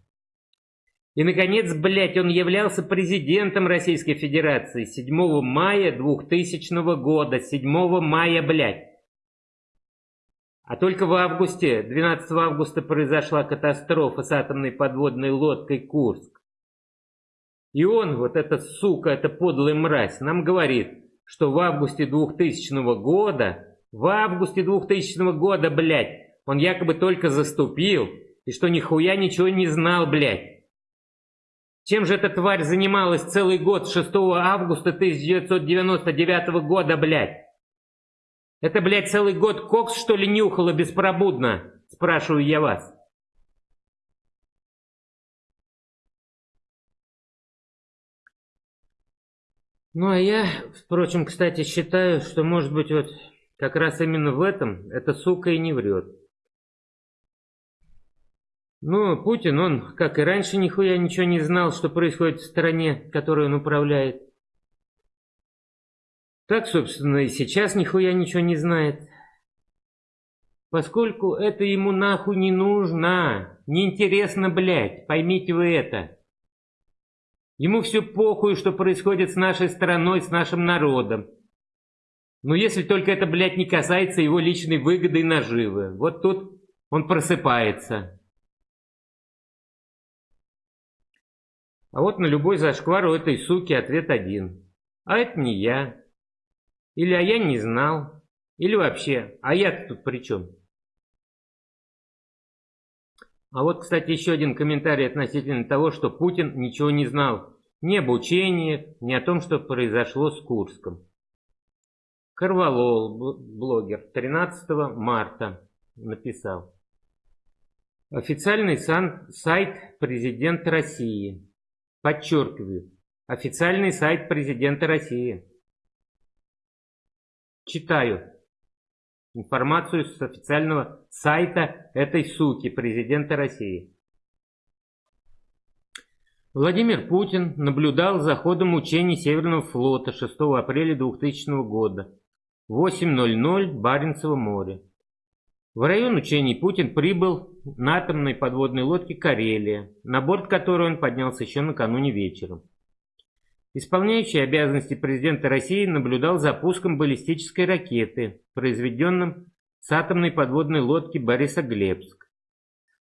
И, наконец, блядь, он являлся президентом Российской Федерации 7 мая 2000 года. 7 мая, блядь. А только в августе, 12 августа произошла катастрофа с атомной подводной лодкой «Курск». И он, вот эта сука, эта подлая мразь, нам говорит, что в августе 2000 года, в августе 2000 года, блядь, он якобы только заступил, и что нихуя ничего не знал, блядь. Чем же эта тварь занималась целый год с 6 августа 1999 года, блядь? Это, блядь, целый год кокс, что ли, нюхала беспробудно? Спрашиваю я вас. Ну, а я, впрочем, кстати, считаю, что, может быть, вот как раз именно в этом эта сука и не врет. Ну, Путин, он, как и раньше, нихуя ничего не знал, что происходит в стране, которой он управляет. Так, собственно, и сейчас нихуя ничего не знает. Поскольку это ему нахуй не нужно, неинтересно, блядь, поймите вы это. Ему все похуй, что происходит с нашей страной, с нашим народом. Но если только это, блядь, не касается его личной выгоды и наживы. Вот тут он просыпается. А вот на любой зашквар у этой суки ответ один. А это не я. Или а я не знал. Или вообще, а я тут при чем? А вот, кстати, еще один комментарий относительно того, что Путин ничего не знал ни об учениях, ни о том, что произошло с Курском. Карвалол, блогер, 13 марта написал. Официальный сайт президента России. Подчеркиваю, официальный сайт президента России. Читаю информацию с официального сайта этой суки, президента России. Владимир Путин наблюдал за ходом учений Северного флота 6 апреля 2000 года. 8.00 Баренцево море. В район учений Путин прибыл на атомной подводной лодке «Карелия», на борт которой он поднялся еще накануне вечером. Исполняющий обязанности президента России наблюдал за пуском баллистической ракеты, произведенным с атомной подводной лодки Борисоглебск,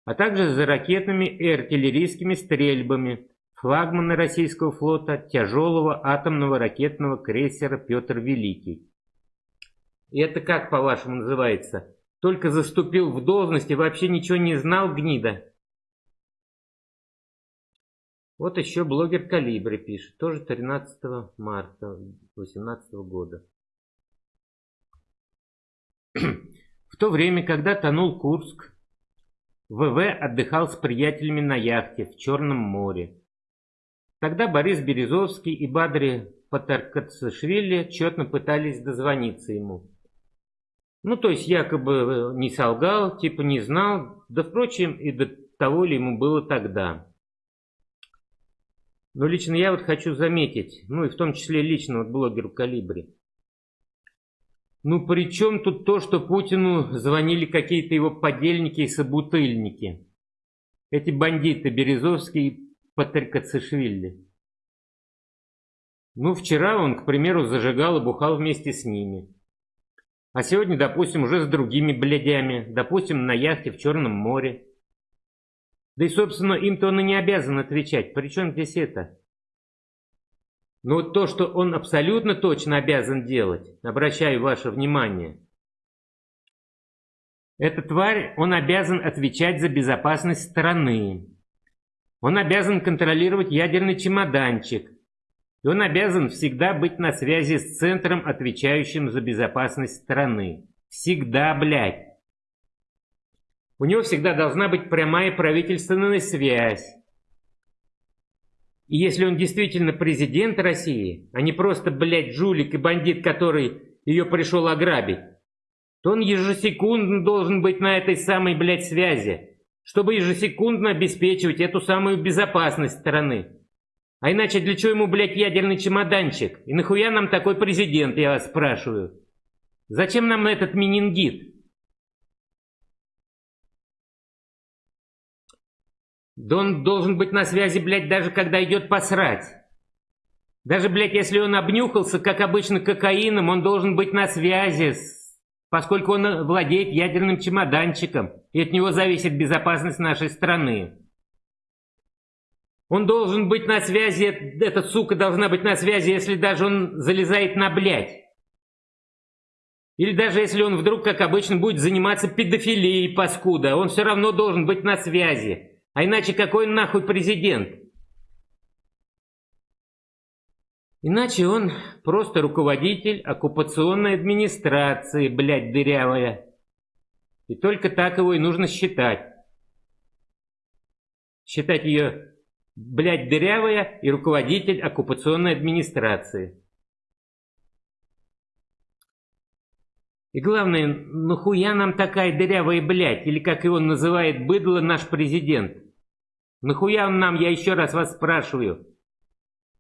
а также за ракетными и артиллерийскими стрельбами флагмана российского флота тяжелого атомного ракетного крейсера «Петр Великий». И это как, по-вашему, называется? Только заступил в должность и вообще ничего не знал, гнида? Вот еще блогер Калибри пишет, тоже 13 марта 2018 года. В то время, когда тонул Курск, ВВ отдыхал с приятелями на яхте в Черном море. Тогда Борис Березовский и Бадри Патаркацишвили тщетно пытались дозвониться ему. Ну, то есть якобы не солгал, типа не знал, да, впрочем, и до того ли ему было тогда. Но лично я вот хочу заметить, ну и в том числе лично вот блогеру Калибри. Ну при чем тут то, что Путину звонили какие-то его подельники и собутыльники? Эти бандиты Березовский и Патрикацишвили. Ну вчера он, к примеру, зажигал и бухал вместе с ними. А сегодня, допустим, уже с другими блядями, допустим, на яхте в Черном море. Да и, собственно, им-то он и не обязан отвечать. Причем здесь это? Но вот то, что он абсолютно точно обязан делать, обращаю ваше внимание, эта тварь, он обязан отвечать за безопасность страны. Он обязан контролировать ядерный чемоданчик. И он обязан всегда быть на связи с центром, отвечающим за безопасность страны. Всегда, блядь. У него всегда должна быть прямая правительственная связь. И если он действительно президент России, а не просто, блядь, жулик и бандит, который ее пришел ограбить, то он ежесекундно должен быть на этой самой, блядь, связи, чтобы ежесекундно обеспечивать эту самую безопасность страны. А иначе для чего ему, блядь, ядерный чемоданчик? И нахуя нам такой президент, я вас спрашиваю? Зачем нам этот менингит? Да он должен быть на связи, блядь, даже когда идет посрать. Даже, блядь, если он обнюхался, как обычно, кокаином, он должен быть на связи, поскольку он владеет ядерным чемоданчиком, и от него зависит безопасность нашей страны. Он должен быть на связи, эта сука должна быть на связи, если даже он залезает на блядь. Или даже если он вдруг, как обычно, будет заниматься педофилией, паскуда, он все равно должен быть на связи. А иначе какой нахуй президент? Иначе он просто руководитель оккупационной администрации, блядь, дырявая. И только так его и нужно считать. Считать ее, блядь, дырявая и руководитель оккупационной администрации. И главное, нахуя нам такая дырявая блядь, или как его называет быдло наш президент? Нахуя он нам, я еще раз вас спрашиваю?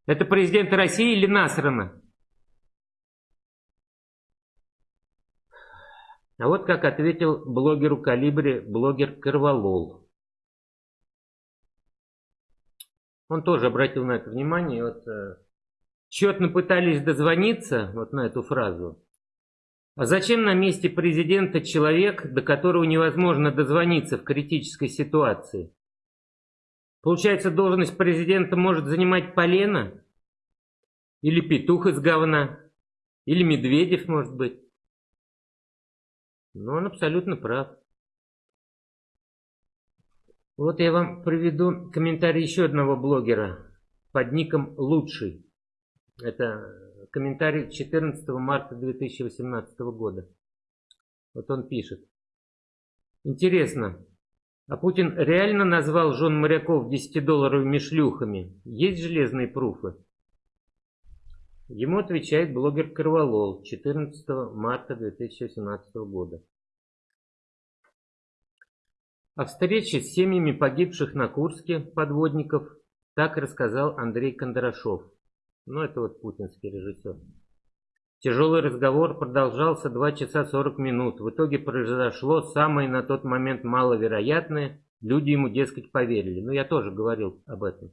Это президент России или Насрана? А вот как ответил блогеру Калибре блогер Карвалол. Он тоже обратил на это внимание. Вот, э, тщетно пытались дозвониться вот на эту фразу. А зачем на месте президента человек, до которого невозможно дозвониться в критической ситуации? Получается, должность президента может занимать Полена? Или петух из говна? Или Медведев, может быть? Но он абсолютно прав. Вот я вам приведу комментарий еще одного блогера под ником Лучший. Это комментарий 14 марта 2018 года. Вот он пишет. Интересно, а Путин реально назвал жен моряков 10-долларовыми шлюхами? Есть железные пруфы? Ему отвечает блогер Кроволол 14 марта 2018 года. О встрече с семьями погибших на Курске подводников так рассказал Андрей Кондрашов. Ну, это вот путинский режиссер. Тяжелый разговор продолжался 2 часа 40 минут. В итоге произошло самое на тот момент маловероятное. Люди ему, дескать, поверили. Ну, я тоже говорил об этом.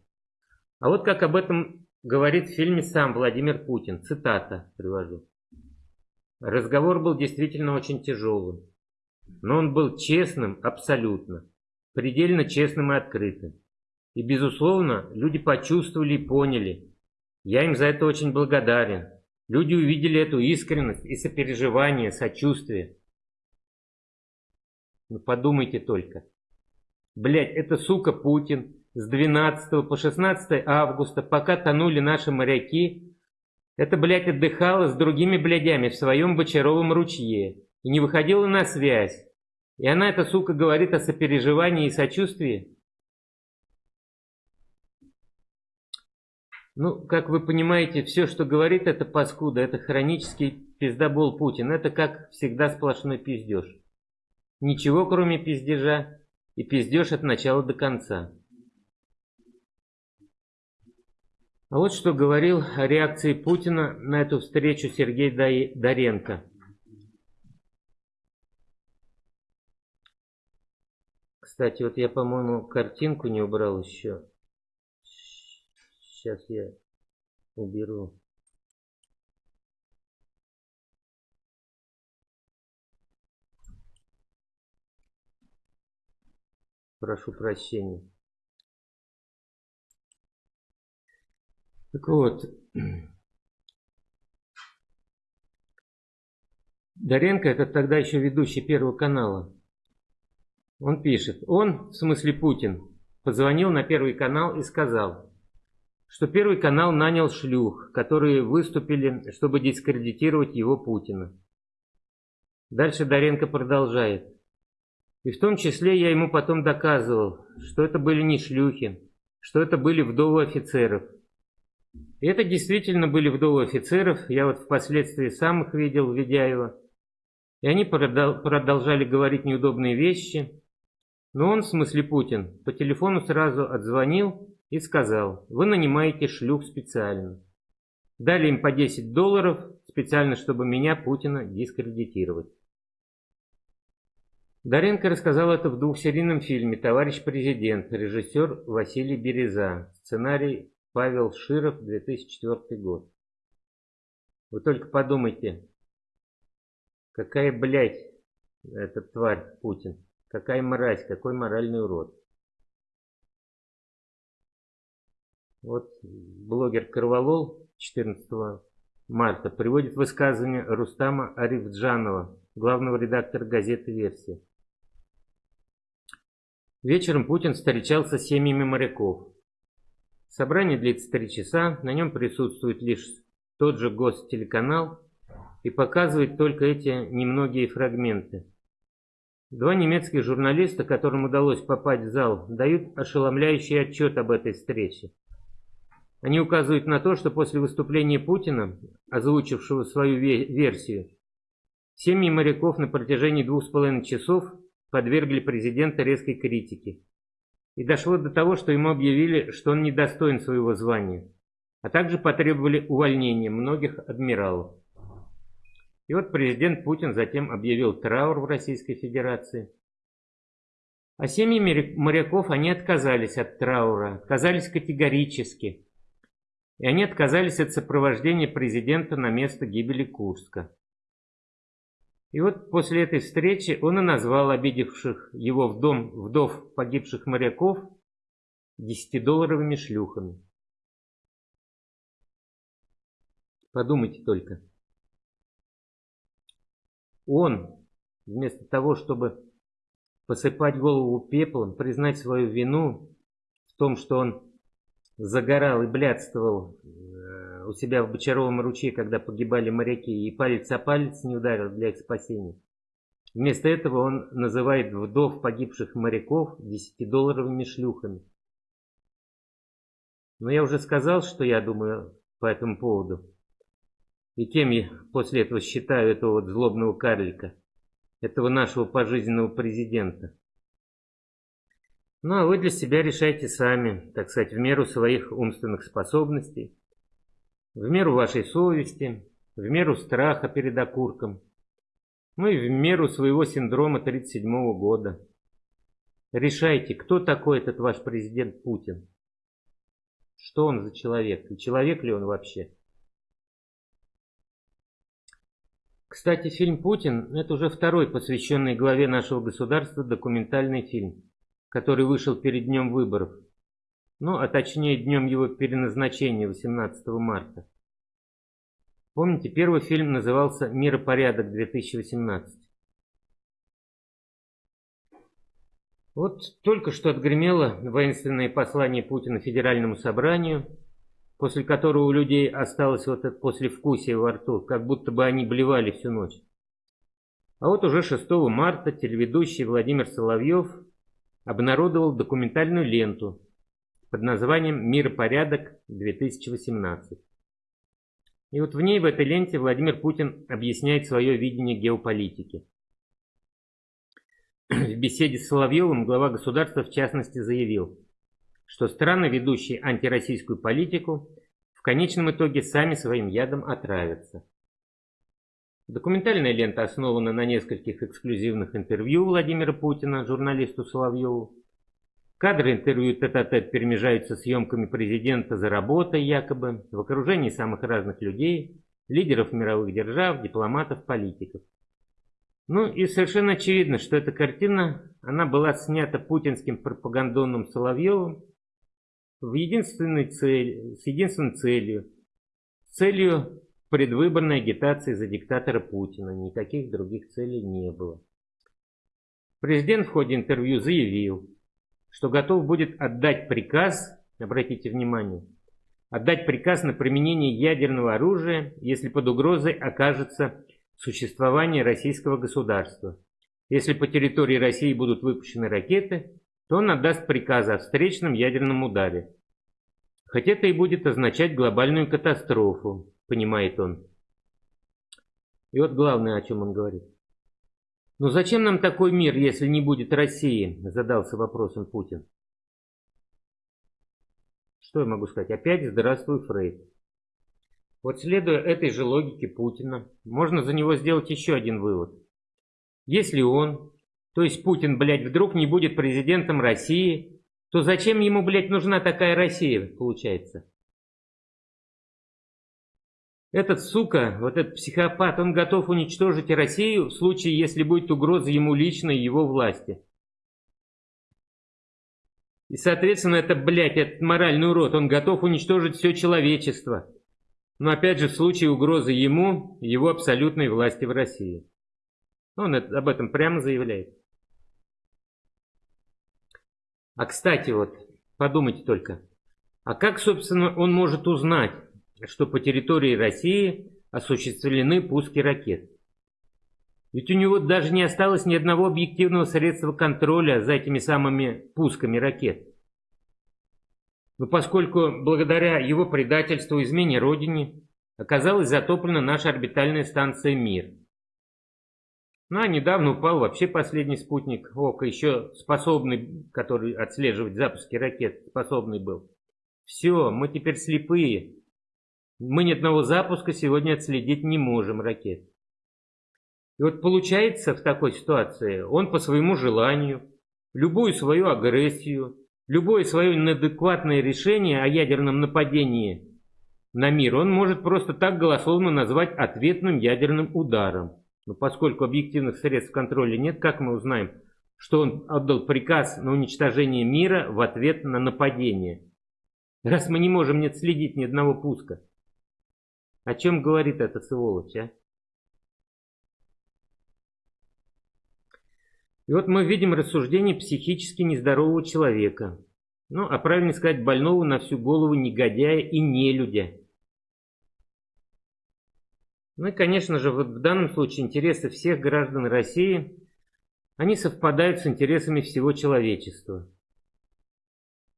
А вот как об этом говорит в фильме сам Владимир Путин. Цитата привожу. Разговор был действительно очень тяжелым. Но он был честным абсолютно. Предельно честным и открытым. И, безусловно, люди почувствовали и поняли. Я им за это очень благодарен. Люди увидели эту искренность и сопереживание, сочувствие. Ну подумайте только. Блять, это сука Путин с 12 по 16 августа, пока тонули наши моряки, это, блядь, отдыхала с другими блядями в своем Бочаровом ручье и не выходила на связь. И она, эта сука, говорит о сопереживании и сочувствии. Ну, как вы понимаете, все, что говорит эта паскуда, это хронический пиздобол Путин. Это, как всегда, сплошной пиздеж. Ничего, кроме пиздежа, и пиздеж от начала до конца. А вот что говорил о реакции Путина на эту встречу Сергей Доренко. Кстати, вот я, по-моему, картинку не убрал еще. Сейчас я уберу. Прошу прощения. Так вот, Доренко это тогда еще ведущий Первого канала. Он пишет, он, в смысле Путин, позвонил на Первый канал и сказал, что Первый канал нанял шлюх, которые выступили, чтобы дискредитировать его Путина. Дальше Доренко продолжает. И в том числе я ему потом доказывал, что это были не шлюхи, что это были вдовы офицеров. И это действительно были вдовы офицеров, я вот впоследствии сам их видел в Ведяево. И они продолжали говорить неудобные вещи, но он, в смысле Путин, по телефону сразу отзвонил и сказал, вы нанимаете шлюх специально. Дали им по 10 долларов, специально, чтобы меня, Путина, дискредитировать. Даренко рассказал это в двухсерийном фильме «Товарищ президент», режиссер Василий Береза, сценарий Павел Широв, 2004 год. Вы только подумайте, какая, блядь, эта тварь Путин. Какая мразь, какой моральный урод. Вот блогер Карвалол 14 марта приводит высказывание Рустама Арифджанова, главного редактора газеты «Версия». Вечером Путин встречался с семьями моряков. Собрание длится три часа, на нем присутствует лишь тот же гостелеканал и показывает только эти немногие фрагменты. Два немецких журналиста, которым удалось попасть в зал, дают ошеломляющий отчет об этой встрече. Они указывают на то, что после выступления Путина, озвучившего свою версию, семьи моряков на протяжении двух с половиной часов подвергли президента резкой критике. И дошло до того, что ему объявили, что он недостоин своего звания, а также потребовали увольнения многих адмиралов. И вот президент Путин затем объявил траур в Российской Федерации. А семьи моряков, они отказались от траура, отказались категорически. И они отказались от сопровождения президента на место гибели Курска. И вот после этой встречи он и назвал обидевших его в дом вдов погибших моряков десятидолларовыми шлюхами. Подумайте только. Он, вместо того, чтобы посыпать голову пеплом, признать свою вину в том, что он загорал и блядствовал э, у себя в Бочаровом ручье, когда погибали моряки, и палец о палец не ударил для их спасения. Вместо этого он называет вдов погибших моряков десятидолларовыми шлюхами. Но я уже сказал, что я думаю по этому поводу. И кем я после этого считаю этого вот злобного карлика, этого нашего пожизненного президента. Ну а вы для себя решайте сами, так сказать, в меру своих умственных способностей, в меру вашей совести, в меру страха перед окурком, ну и в меру своего синдрома 37 года. Решайте, кто такой этот ваш президент Путин. Что он за человек? И человек ли он вообще? Кстати, фильм «Путин» — это уже второй посвященный главе нашего государства документальный фильм, который вышел перед днем выборов. Ну, а точнее днем его переназначения 18 марта. Помните, первый фильм назывался «Миропорядок-2018». Вот только что отгремело воинственное послание Путина Федеральному собранию – после которого у людей осталось вот это послевкусие во рту, как будто бы они блевали всю ночь. А вот уже 6 марта телеведущий Владимир Соловьев обнародовал документальную ленту под названием «Миропорядок-2018». И вот в ней, в этой ленте, Владимир Путин объясняет свое видение геополитики. В беседе с Соловьевым глава государства в частности заявил – что страны, ведущие антироссийскую политику, в конечном итоге сами своим ядом отравятся. Документальная лента основана на нескольких эксклюзивных интервью Владимира Путина журналисту Соловьеву. Кадры интервью тет-а-тет перемежаются съемками президента за работой якобы, в окружении самых разных людей, лидеров мировых держав, дипломатов, политиков. Ну и совершенно очевидно, что эта картина, она была снята путинским пропагандонным Соловьевым в единственной цель, с единственной целью, целью предвыборной агитации за диктатора Путина. Никаких других целей не было. Президент в ходе интервью заявил, что готов будет отдать приказ, обратите внимание, отдать приказ на применение ядерного оружия, если под угрозой окажется существование российского государства. Если по территории России будут выпущены ракеты, он отдаст приказ о встречном ядерном ударе. Хоть это и будет означать глобальную катастрофу, понимает он. И вот главное, о чем он говорит. «Ну зачем нам такой мир, если не будет России?» Задался вопросом Путин. Что я могу сказать? Опять здравствуй, Фрейд. Вот следуя этой же логике Путина, можно за него сделать еще один вывод. Если он то есть Путин, блядь, вдруг не будет президентом России, то зачем ему, блядь, нужна такая Россия, получается? Этот сука, вот этот психопат, он готов уничтожить Россию в случае, если будет угроза ему лично и его власти. И, соответственно, это, блядь, этот моральный урод, он готов уничтожить все человечество. Но опять же, в случае угрозы ему, его абсолютной власти в России. Он об этом прямо заявляет. А кстати, вот, подумайте только, а как, собственно, он может узнать, что по территории России осуществлены пуски ракет? Ведь у него даже не осталось ни одного объективного средства контроля за этими самыми пусками ракет. Но поскольку благодаря его предательству измене Родине оказалась затоплена наша орбитальная станция «Мир», ну, а недавно упал вообще последний спутник ОК, еще способный, который отслеживать запуски ракет, способный был. Все, мы теперь слепые. Мы ни одного запуска сегодня отследить не можем ракет. И вот получается в такой ситуации, он по своему желанию, любую свою агрессию, любое свое неадекватное решение о ядерном нападении на мир, он может просто так голословно назвать ответным ядерным ударом. Но поскольку объективных средств контроля нет, как мы узнаем, что он отдал приказ на уничтожение мира в ответ на нападение? Раз мы не можем не следить ни одного пуска. О чем говорит эта сволочь, а? И вот мы видим рассуждение психически нездорового человека. Ну, а правильно сказать, больного на всю голову негодяя и нелюдя. Ну и, конечно же, вот в данном случае интересы всех граждан России, они совпадают с интересами всего человечества.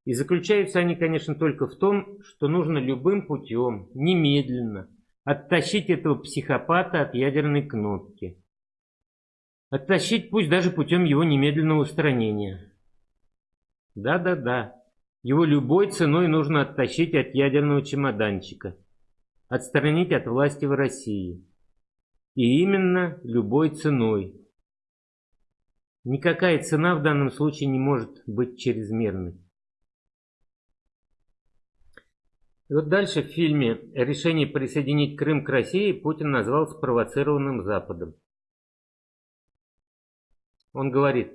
И заключаются они, конечно, только в том, что нужно любым путем, немедленно, оттащить этого психопата от ядерной кнопки. Оттащить пусть даже путем его немедленного устранения. Да-да-да, его любой ценой нужно оттащить от ядерного чемоданчика, отстранить от власти в России. И именно любой ценой. Никакая цена в данном случае не может быть чрезмерной. И вот дальше в фильме решение присоединить Крым к России Путин назвал спровоцированным Западом. Он говорит,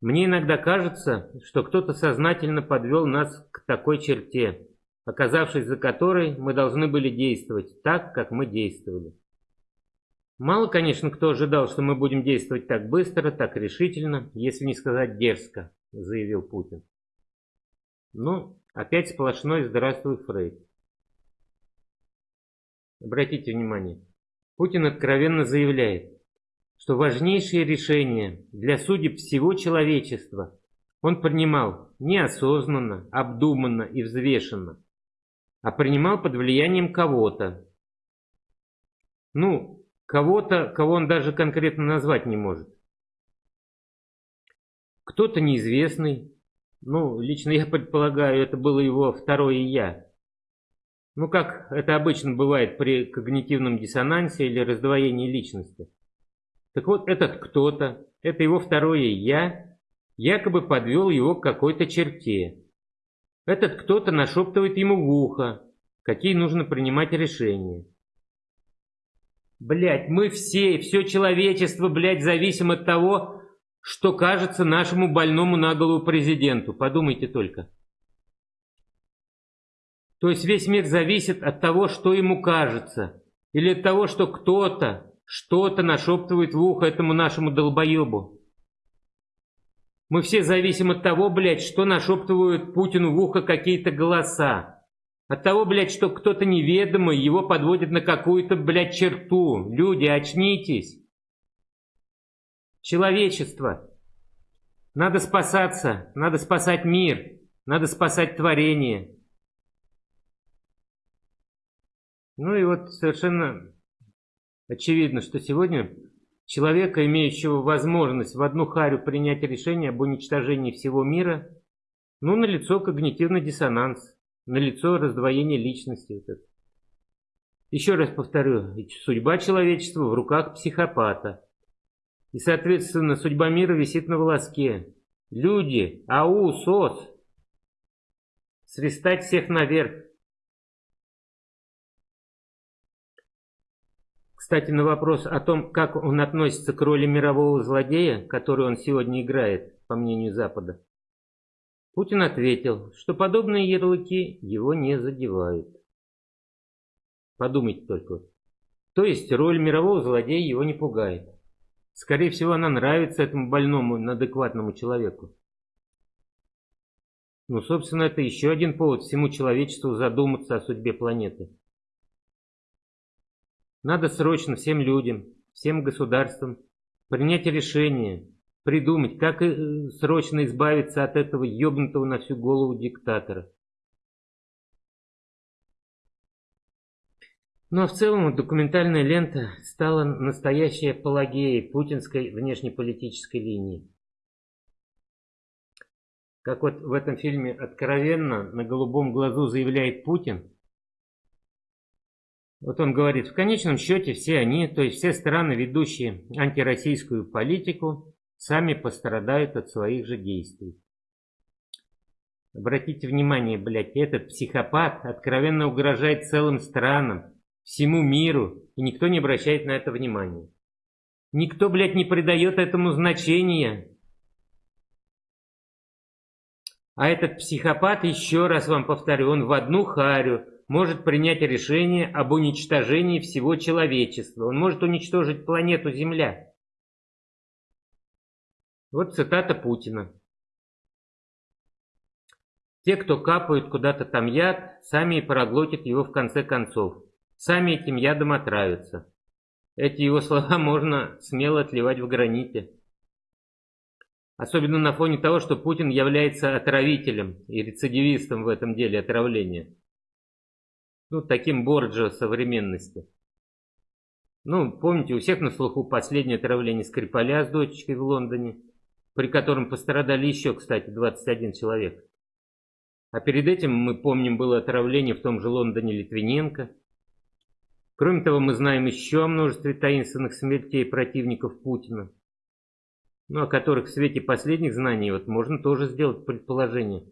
«Мне иногда кажется, что кто-то сознательно подвел нас к такой черте, оказавшись за которой мы должны были действовать так, как мы действовали. Мало, конечно, кто ожидал, что мы будем действовать так быстро, так решительно, если не сказать дерзко, заявил Путин. Ну, опять сплошной «Здравствуй, Фрейд». Обратите внимание, Путин откровенно заявляет, что важнейшие решения для судеб всего человечества он принимал неосознанно, обдуманно и взвешенно, а принимал под влиянием кого-то. Ну, кого-то, кого он даже конкретно назвать не может. Кто-то неизвестный, ну, лично я предполагаю, это было его второе «я». Ну, как это обычно бывает при когнитивном диссонансе или раздвоении личности. Так вот, этот кто-то, это его второе «я», якобы подвел его к какой-то черте. Этот кто-то нашептывает ему в ухо, какие нужно принимать решения. Блять, мы все, все человечество, блядь, зависим от того, что кажется нашему больному на голову президенту. Подумайте только. То есть весь мир зависит от того, что ему кажется. Или от того, что кто-то что-то нашептывает в ухо этому нашему долбоебу. Мы все зависим от того, блядь, что нашептывают Путину в ухо какие-то голоса. От того, блядь, что кто-то неведомый его подводит на какую-то, блядь, черту. Люди, очнитесь. Человечество. Надо спасаться, надо спасать мир, надо спасать творение. Ну и вот совершенно Очевидно, что сегодня человека, имеющего возможность в одну харю принять решение об уничтожении всего мира, ну, налицо когнитивный диссонанс, налицо раздвоение личности. Вот это. Еще раз повторю, судьба человечества в руках психопата. И, соответственно, судьба мира висит на волоске. Люди, ау, сос, свистать всех наверх. Кстати, на вопрос о том, как он относится к роли мирового злодея, которую он сегодня играет, по мнению Запада, Путин ответил, что подобные ярлыки его не задевают. Подумайте только. То есть роль мирового злодея его не пугает. Скорее всего, она нравится этому больному, адекватному человеку. Ну, собственно, это еще один повод всему человечеству задуматься о судьбе планеты. Надо срочно всем людям, всем государствам принять решение, придумать, как э, срочно избавиться от этого ебнутого на всю голову диктатора. Ну а в целом документальная лента стала настоящей апологией путинской внешнеполитической линии. Как вот в этом фильме откровенно на голубом глазу заявляет Путин, Вот он говорит, в конечном счете все они, то есть все страны, ведущие антироссийскую политику, сами пострадают от своих же действий. Обратите внимание, блядь, этот психопат откровенно угрожает целым странам, всему миру, и никто не обращает на это внимания. Никто, блядь, не придает этому значения. А этот психопат, еще раз вам повторю, он в одну харю может принять решение об уничтожении всего человечества. Он может уничтожить планету Земля. Вот цитата Путина. Те, кто капают куда-то там яд, сами и проглотят его в конце концов. Сами этим ядом отравятся. Эти его слова можно смело отливать в граните. Особенно на фоне того, что Путин является отравителем и рецидивистом в этом деле отравления. Ну, таким Борджио современности. Ну, помните, у всех на слуху последнее отравление Скрипаля с дочечкой в Лондоне, при котором пострадали еще, кстати, 21 человек. А перед этим, мы помним, было отравление в том же Лондоне Литвиненко. Кроме того, мы знаем еще о множестве таинственных смертей противников Путина, ну, о которых в свете последних знаний вот можно тоже сделать предположение.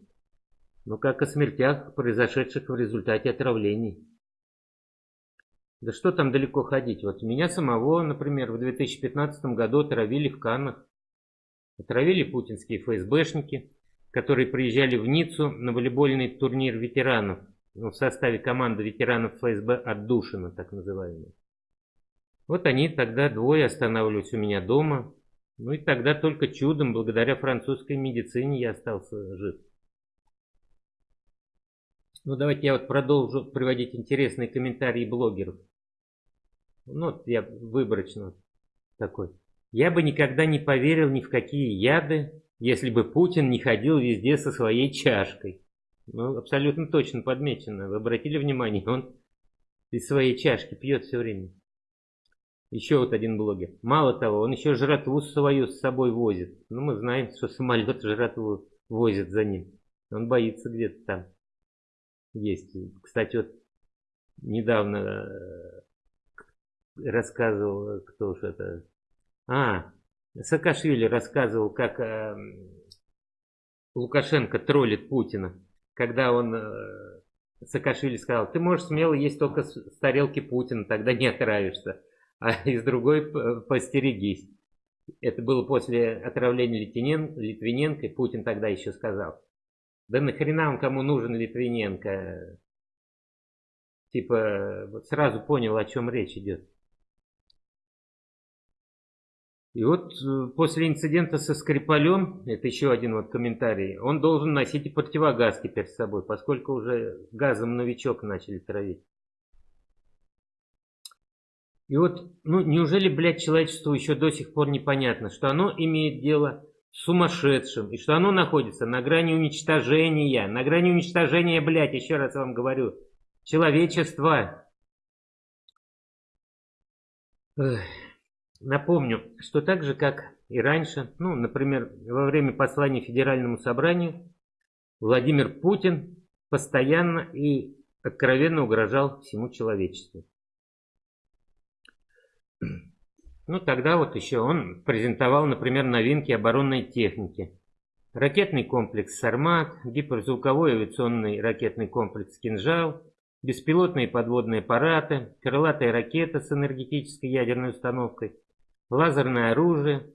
Ну, как о смертях, произошедших в результате отравлений. Да что там далеко ходить? Вот меня самого, например, в 2015 году отравили в Каннах. Отравили путинские ФСБшники которые приезжали в Ниццу на волейбольный турнир ветеранов ну, в составе команды ветеранов ФСБ «Отдушина», так называемый. Вот они тогда двое останавливались у меня дома. Ну и тогда только чудом, благодаря французской медицине, я остался жив. Ну давайте я вот продолжу приводить интересные комментарии блогеров. Ну вот я выборочно такой. Я бы никогда не поверил ни в какие яды, если бы Путин не ходил везде со своей чашкой. Ну, абсолютно точно подмечено. Вы обратили внимание, он из своей чашки пьет все время. Еще вот один блогер. Мало того, он еще жратву свою с собой возит. Ну, мы знаем, что самолет жратву возит за ним. Он боится где-то там есть. Кстати, вот недавно э, рассказывал, кто уж это... А, Саакашвили рассказывал, как э, Лукашенко троллит Путина, когда он э, Саакашвили сказал, ты можешь смело есть только с, с тарелки Путина, тогда не отравишься, а из другой постерегись. Это было после отравления Литвинен, Литвиненко, и Путин тогда еще сказал, да нахрена он кому нужен Литвиненко? Типа, вот сразу понял, о чем речь идет. И вот э, после инцидента со Скрипалем, это еще один вот комментарий, он должен носить и противогаз теперь с собой, поскольку уже газом новичок начали травить. И вот, ну неужели, блядь, человечеству еще до сих пор непонятно, что оно имеет дело сумасшедшим, и что оно находится на грани уничтожения, на грани уничтожения, блядь, еще раз вам говорю, человечества. Напомню, что так же, как и раньше, ну, например, во время послания Федеральному собранию, Владимир Путин постоянно и откровенно угрожал всему человечеству. Ну, тогда вот еще он презентовал, например, новинки оборонной техники. Ракетный комплекс «Сармат», гиперзвуковой авиационный ракетный комплекс «Кинжал», беспилотные подводные аппараты, крылатая ракета с энергетической ядерной установкой – лазерное оружие.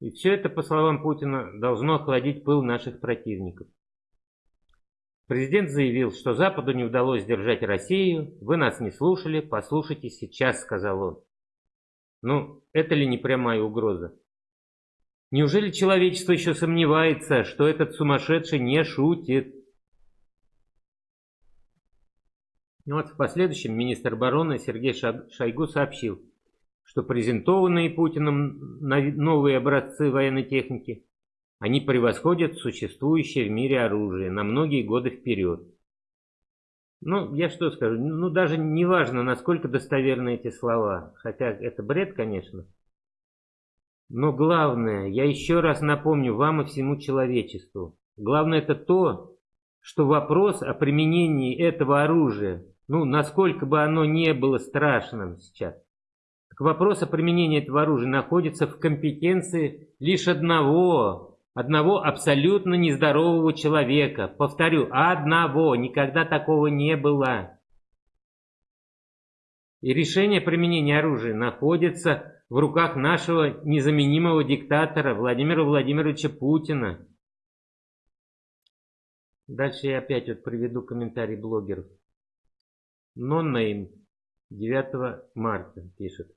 И все это, по словам Путина, должно охладить пыл наших противников. Президент заявил, что Западу не удалось сдержать Россию, вы нас не слушали, послушайте сейчас, сказал он. Ну, это ли не прямая угроза? Неужели человечество еще сомневается, что этот сумасшедший не шутит? Вот в последующем министр обороны Сергей Шойгу сообщил, что презентованные Путиным новые образцы военной техники, они превосходят существующее в мире оружие на многие годы вперед. Ну, я что скажу, ну даже не важно, насколько достоверны эти слова, хотя это бред, конечно. Но главное, я еще раз напомню вам и всему человечеству, главное это то, что вопрос о применении этого оружия ну, насколько бы оно не было страшным сейчас, так вопрос о применении этого оружия находится в компетенции лишь одного, одного абсолютно нездорового человека. Повторю, одного, никогда такого не было. И решение применения оружия находится в руках нашего незаменимого диктатора Владимира Владимировича Путина. Дальше я опять вот приведу комментарий блогеров. Ноннейм 9 марта пишет.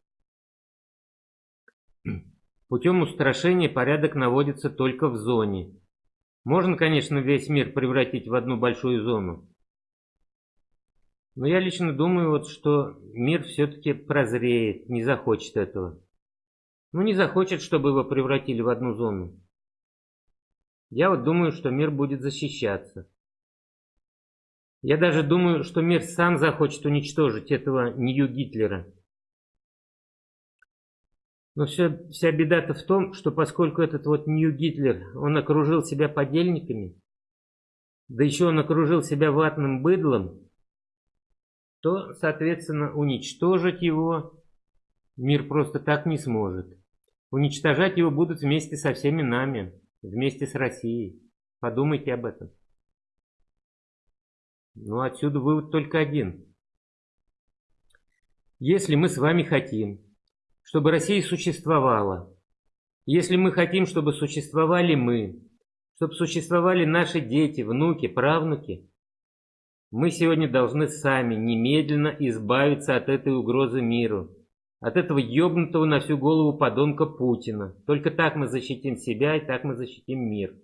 Путем устрашения порядок наводится только в зоне. Можно, конечно, весь мир превратить в одну большую зону. Но я лично думаю, вот, что мир все-таки прозреет, не захочет этого. Ну, не захочет, чтобы его превратили в одну зону. Я вот думаю, что мир будет защищаться. Я даже думаю, что мир сам захочет уничтожить этого Нью-Гитлера. Но все, вся беда-то в том, что поскольку этот вот Нью-Гитлер, он окружил себя подельниками, да еще он окружил себя ватным быдлом, то, соответственно, уничтожить его мир просто так не сможет. Уничтожать его будут вместе со всеми нами, вместе с Россией. Подумайте об этом. Ну, отсюда вывод только один. Если мы с вами хотим, чтобы Россия существовала, если мы хотим, чтобы существовали мы, чтобы существовали наши дети, внуки, правнуки, мы сегодня должны сами немедленно избавиться от этой угрозы миру, от этого ёбнутого на всю голову подонка Путина. Только так мы защитим себя и так мы защитим мир.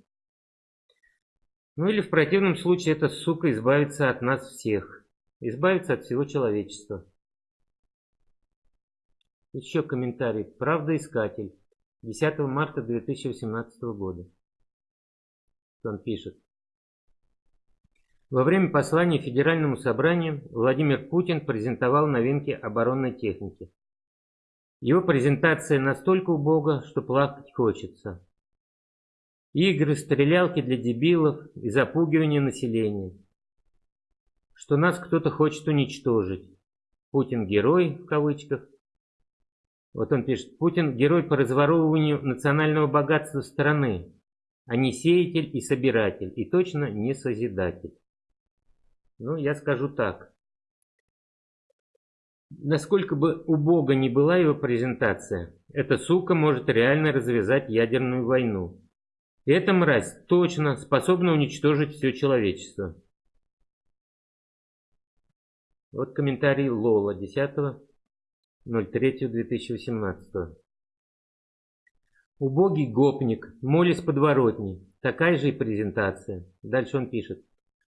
Ну или в противном случае эта сука избавится от нас всех, избавится от всего человечества. Еще комментарий. Правдоискатель. 10 марта 2018 года. Он пишет. Во время послания Федеральному собранию Владимир Путин презентовал новинки оборонной техники. Его презентация настолько убога, что плакать хочется. Игры, стрелялки для дебилов и запугивание населения. Что нас кто-то хочет уничтожить. Путин герой, в кавычках, вот он пишет, Путин герой по разворовыванию национального богатства страны, а не сеятель и собиратель, и точно не созидатель. Ну, я скажу так. Насколько бы убого ни была его презентация, эта сука может реально развязать ядерную войну. И эта мразь точно способна уничтожить все человечество. Вот комментарий Лола 10 03.2018. Убогий гопник, молись подворотни. Такая же и презентация. Дальше он пишет.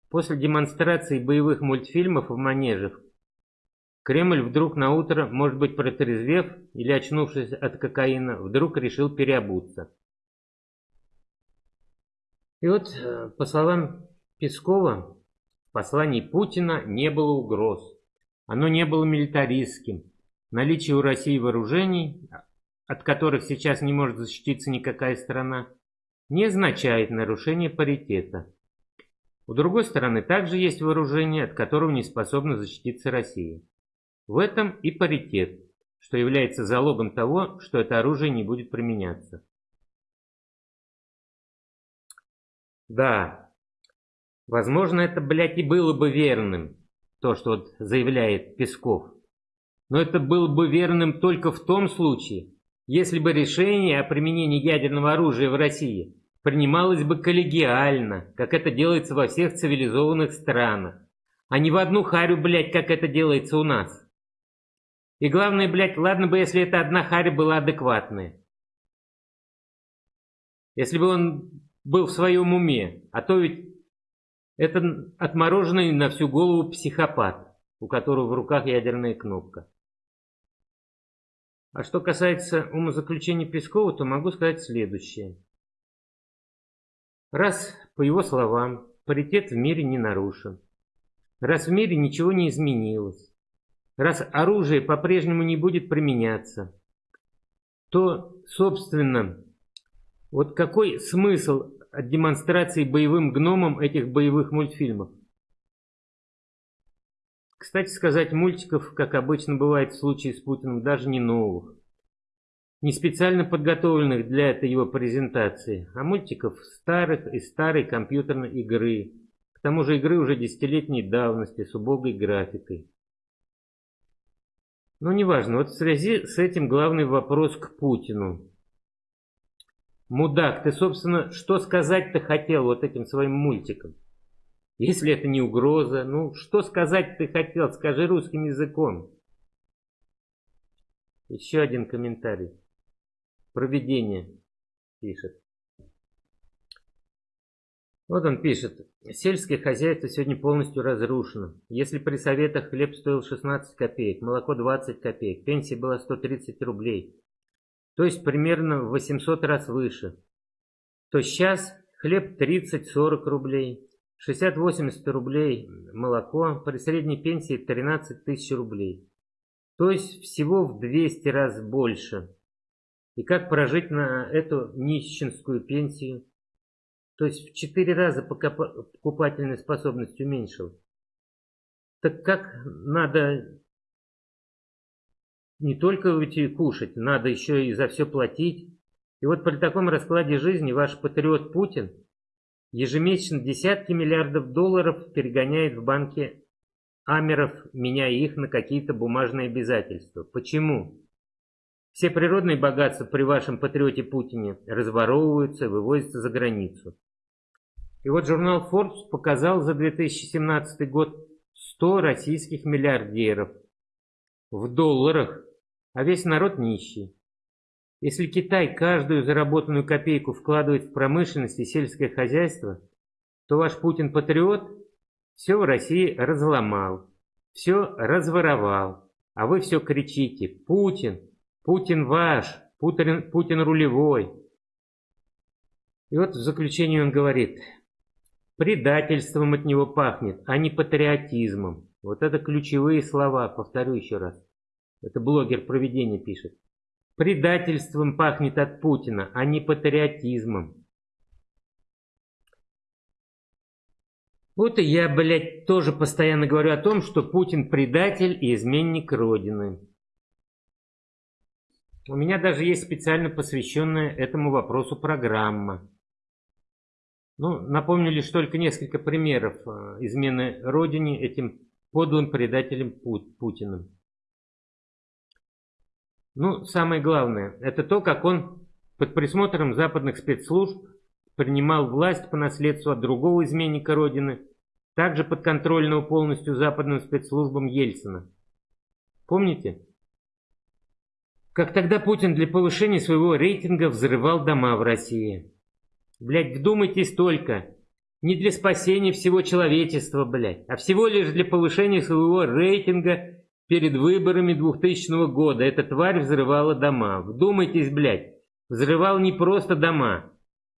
После демонстрации боевых мультфильмов в манежах, Кремль вдруг на утро, может быть протрезвев или очнувшись от кокаина, вдруг решил переобуться. И вот, э, по словам Пескова, в послании Путина не было угроз. Оно не было милитаристским. Наличие у России вооружений, от которых сейчас не может защититься никакая страна, не означает нарушение паритета. У другой стороны также есть вооружение, от которого не способна защититься Россия. В этом и паритет, что является залогом того, что это оружие не будет применяться. Да, возможно, это, блядь, и было бы верным, то, что вот заявляет Песков. Но это было бы верным только в том случае, если бы решение о применении ядерного оружия в России принималось бы коллегиально, как это делается во всех цивилизованных странах, а не в одну харю, блядь, как это делается у нас. И главное, блядь, ладно бы, если эта одна харя была адекватная. Если бы он был в своем уме, а то ведь это отмороженный на всю голову психопат, у которого в руках ядерная кнопка. А что касается умозаключений Пескова, то могу сказать следующее. Раз, по его словам, паритет в мире не нарушен, раз в мире ничего не изменилось, раз оружие по-прежнему не будет применяться, то, собственно, вот какой смысл от демонстрации боевым гномам этих боевых мультфильмов? Кстати сказать, мультиков, как обычно бывает в случае с Путиным, даже не новых. Не специально подготовленных для этой его презентации, а мультиков старых и старой компьютерной игры. К тому же игры уже десятилетней давности с убогой графикой. Но неважно, вот в связи с этим главный вопрос к Путину. Мудак, ты, собственно, что сказать-то хотел вот этим своим мультиком? Если это не угроза, ну, что сказать ты хотел? Скажи русским языком. Еще один комментарий. Проведение пишет. Вот он пишет. Сельское хозяйство сегодня полностью разрушено. Если при советах хлеб стоил 16 копеек, молоко 20 копеек, пенсия была 130 рублей, то есть примерно в 800 раз выше, то сейчас хлеб 30-40 рублей, 60-80 рублей молоко, при средней пенсии 13 тысяч рублей. То есть всего в 200 раз больше. И как прожить на эту нищенскую пенсию? То есть в 4 раза покупательная способность уменьшил. Так как надо не только уйти кушать, надо еще и за все платить. И вот при таком раскладе жизни ваш патриот Путин ежемесячно десятки миллиардов долларов перегоняет в банки Амеров, меняя их на какие-то бумажные обязательства. Почему? Все природные богатства при вашем патриоте Путине разворовываются, вывозятся за границу. И вот журнал Forbes показал за 2017 год 100 российских миллиардеров в долларах а весь народ нищий. Если Китай каждую заработанную копейку вкладывает в промышленность и сельское хозяйство, то ваш Путин-патриот все в России разломал, все разворовал, а вы все кричите «Путин! Путин ваш! Путин, Путин рулевой!» И вот в заключении он говорит «Предательством от него пахнет, а не патриотизмом». Вот это ключевые слова, повторю еще раз. Это блогер проведения пишет. Предательством пахнет от Путина, а не патриотизмом. Вот и я, блядь, тоже постоянно говорю о том, что Путин предатель и изменник Родины. У меня даже есть специально посвященная этому вопросу программа. Ну, напомню лишь только несколько примеров э, измены Родине этим подлым предателем Путиным. Ну, самое главное, это то, как он под присмотром западных спецслужб принимал власть по наследству от другого изменника Родины, также подконтрольного полностью западным спецслужбам Ельцина. Помните? Как тогда Путин для повышения своего рейтинга взрывал дома в России. Блять, вдумайтесь только. Не для спасения всего человечества, блядь, а всего лишь для повышения своего рейтинга Перед выборами 2000 года эта тварь взрывала дома. Вдумайтесь, блядь, взрывал не просто дома,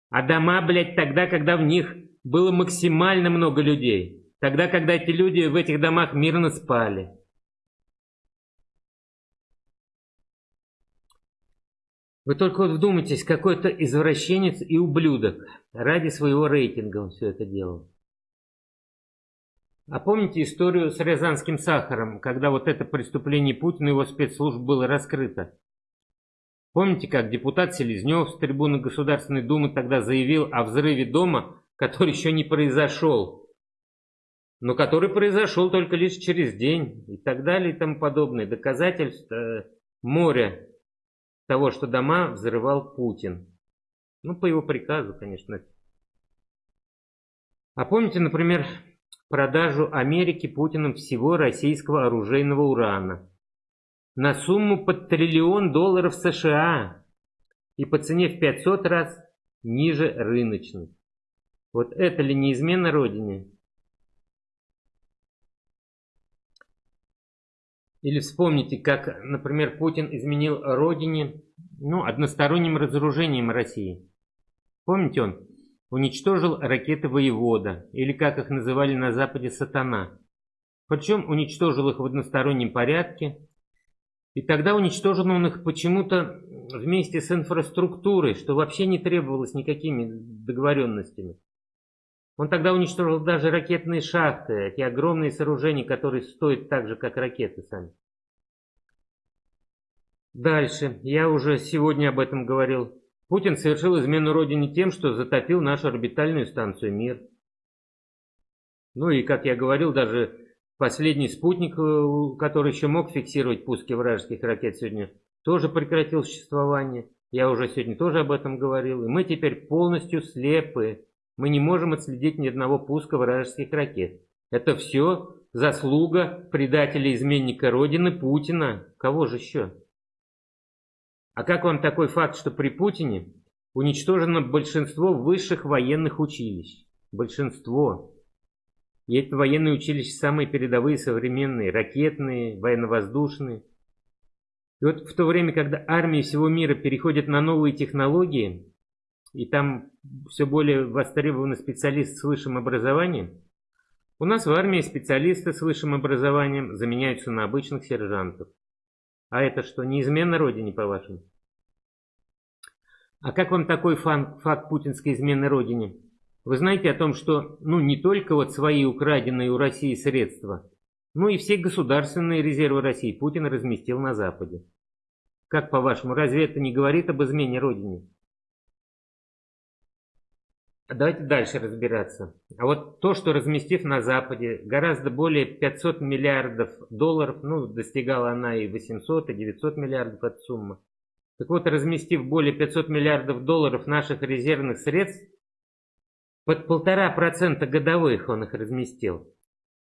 а дома, блядь, тогда, когда в них было максимально много людей. Тогда, когда эти люди в этих домах мирно спали. Вы только вот вдумайтесь, какой-то извращенец и ублюдок ради своего рейтинга он все это делал. А помните историю с Рязанским сахаром, когда вот это преступление Путина и его спецслужб было раскрыто? Помните, как депутат Селезнев с трибуны Государственной Думы тогда заявил о взрыве дома, который еще не произошел, но который произошел только лишь через день и так далее и тому подобное. Доказательств э, моря того, что дома взрывал Путин. Ну, по его приказу, конечно. А помните, например, продажу Америке Путиным всего российского оружейного урана на сумму под триллион долларов США и по цене в 500 раз ниже рыночной. Вот это ли не измена Родине? Или вспомните, как, например, Путин изменил Родине ну, односторонним разоружением России. Помните он? Уничтожил ракеты «Воевода», или как их называли на Западе «Сатана». Причем уничтожил их в одностороннем порядке. И тогда уничтожил он их почему-то вместе с инфраструктурой, что вообще не требовалось никакими договоренностями. Он тогда уничтожил даже ракетные шахты, эти огромные сооружения, которые стоят так же, как ракеты сами. Дальше. Я уже сегодня об этом говорил. Путин совершил измену Родине тем, что затопил нашу орбитальную станцию «Мир». Ну и, как я говорил, даже последний спутник, э, который еще мог фиксировать пуски вражеских ракет сегодня, тоже прекратил существование. Я уже сегодня тоже об этом говорил. И мы теперь полностью слепы. Мы не можем отследить ни одного пуска вражеских ракет. Это все заслуга предателя-изменника Родины Путина. Кого же еще? А как вам такой факт, что при Путине уничтожено большинство высших военных училищ? Большинство. И эти военные училища самые передовые, современные, ракетные, военно-воздушные. И вот в то время, когда армии всего мира переходят на новые технологии, и там все более востребованы специалисты с высшим образованием, у нас в армии специалисты с высшим образованием заменяются на обычных сержантов. А это что, неизменно родине, по-вашему? А как вам такой фан, факт путинской измены родине? Вы знаете о том, что ну не только вот свои украденные у России средства, ну и все государственные резервы России Путин разместил на Западе. Как по-вашему, разве это не говорит об измене Родине? Давайте дальше разбираться. А вот то, что разместив на Западе гораздо более 500 миллиардов долларов, ну, достигала она и 800, и 900 миллиардов от суммы. Так вот, разместив более 500 миллиардов долларов наших резервных средств, под полтора процента годовых он их разместил.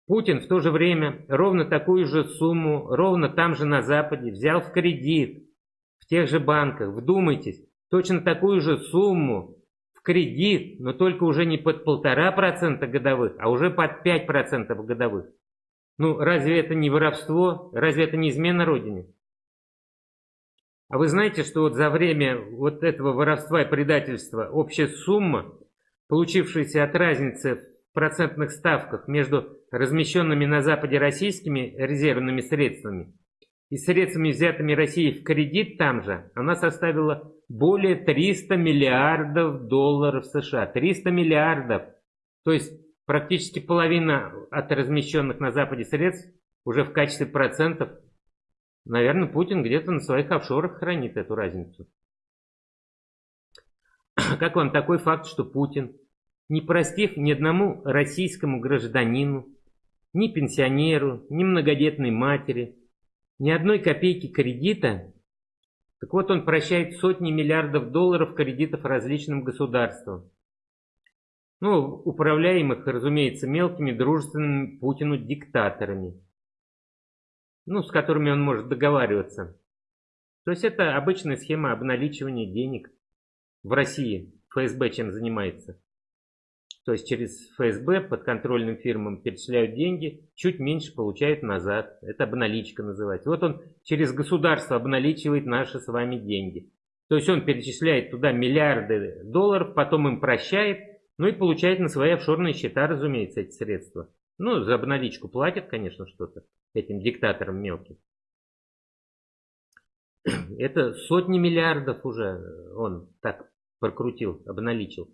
Путин в то же время ровно такую же сумму, ровно там же на Западе, взял в кредит, в тех же банках. Вдумайтесь, точно такую же сумму кредит, но только уже не под полтора процента годовых, а уже под пять процентов годовых. Ну, разве это не воровство? Разве это не измена Родине? А вы знаете, что вот за время вот этого воровства и предательства общая сумма, получившаяся от разницы в процентных ставках между размещенными на Западе российскими резервными средствами и средствами, взятыми Россией в кредит там же, она составила более 300 миллиардов долларов США. 300 миллиардов. То есть практически половина от размещенных на Западе средств уже в качестве процентов. Наверное, Путин где-то на своих офшорах хранит эту разницу. Как вам такой факт, что Путин, не простив ни одному российскому гражданину, ни пенсионеру, ни многодетной матери, ни одной копейки кредита. Так вот он прощает сотни миллиардов долларов кредитов различным государствам. Ну, управляемых, разумеется, мелкими дружественными Путину диктаторами. Ну, с которыми он может договариваться. То есть это обычная схема обналичивания денег в России. ФСБ чем занимается. То есть через ФСБ подконтрольным фирмам перечисляют деньги, чуть меньше получают назад. Это обналичка называется. Вот он через государство обналичивает наши с вами деньги. То есть он перечисляет туда миллиарды долларов, потом им прощает, ну и получает на свои офшорные счета, разумеется, эти средства. Ну, за обналичку платят, конечно, что-то этим диктаторам мелким. Это сотни миллиардов уже он так прокрутил, обналичил.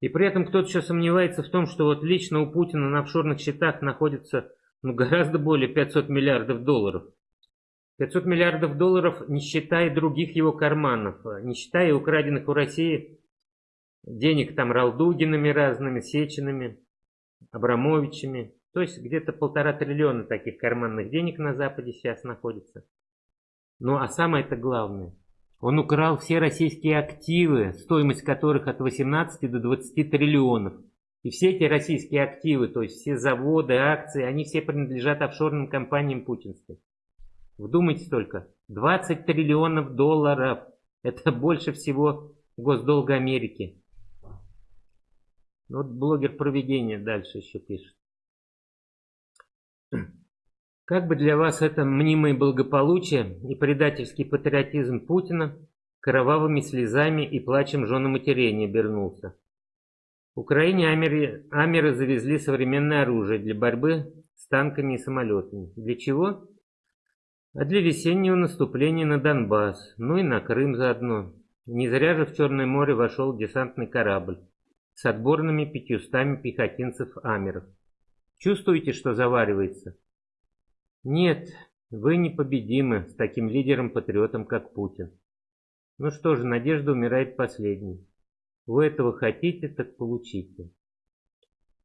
И при этом кто-то еще сомневается в том, что вот лично у Путина на офшорных счетах находится ну, гораздо более 500 миллиардов долларов. 500 миллиардов долларов, не считая других его карманов, не считая украденных у России денег там Ралдугинами разными, Сечинами, Абрамовичами. То есть где-то полтора триллиона таких карманных денег на Западе сейчас находится. Ну а самое-то главное – он украл все российские активы, стоимость которых от 18 до 20 триллионов. И все эти российские активы, то есть все заводы, акции, они все принадлежат офшорным компаниям путинским. Вдумайтесь только, 20 триллионов долларов. Это больше всего госдолга Америки. Вот блогер проведения дальше еще пишет. Как бы для вас это мнимое благополучие и предательский патриотизм Путина кровавыми слезами и плачем жены матерей не обернулся? Украине амеры, амеры завезли современное оружие для борьбы с танками и самолетами. Для чего? А для весеннего наступления на Донбасс, ну и на Крым заодно. Не зря же в Черное море вошел десантный корабль. с отборными пятьюстами пехотинцев-амеров. Чувствуете, что заваривается? Нет, вы непобедимы с таким лидером-патриотом, как Путин. Ну что же, надежда умирает последней. Вы этого хотите, так получите.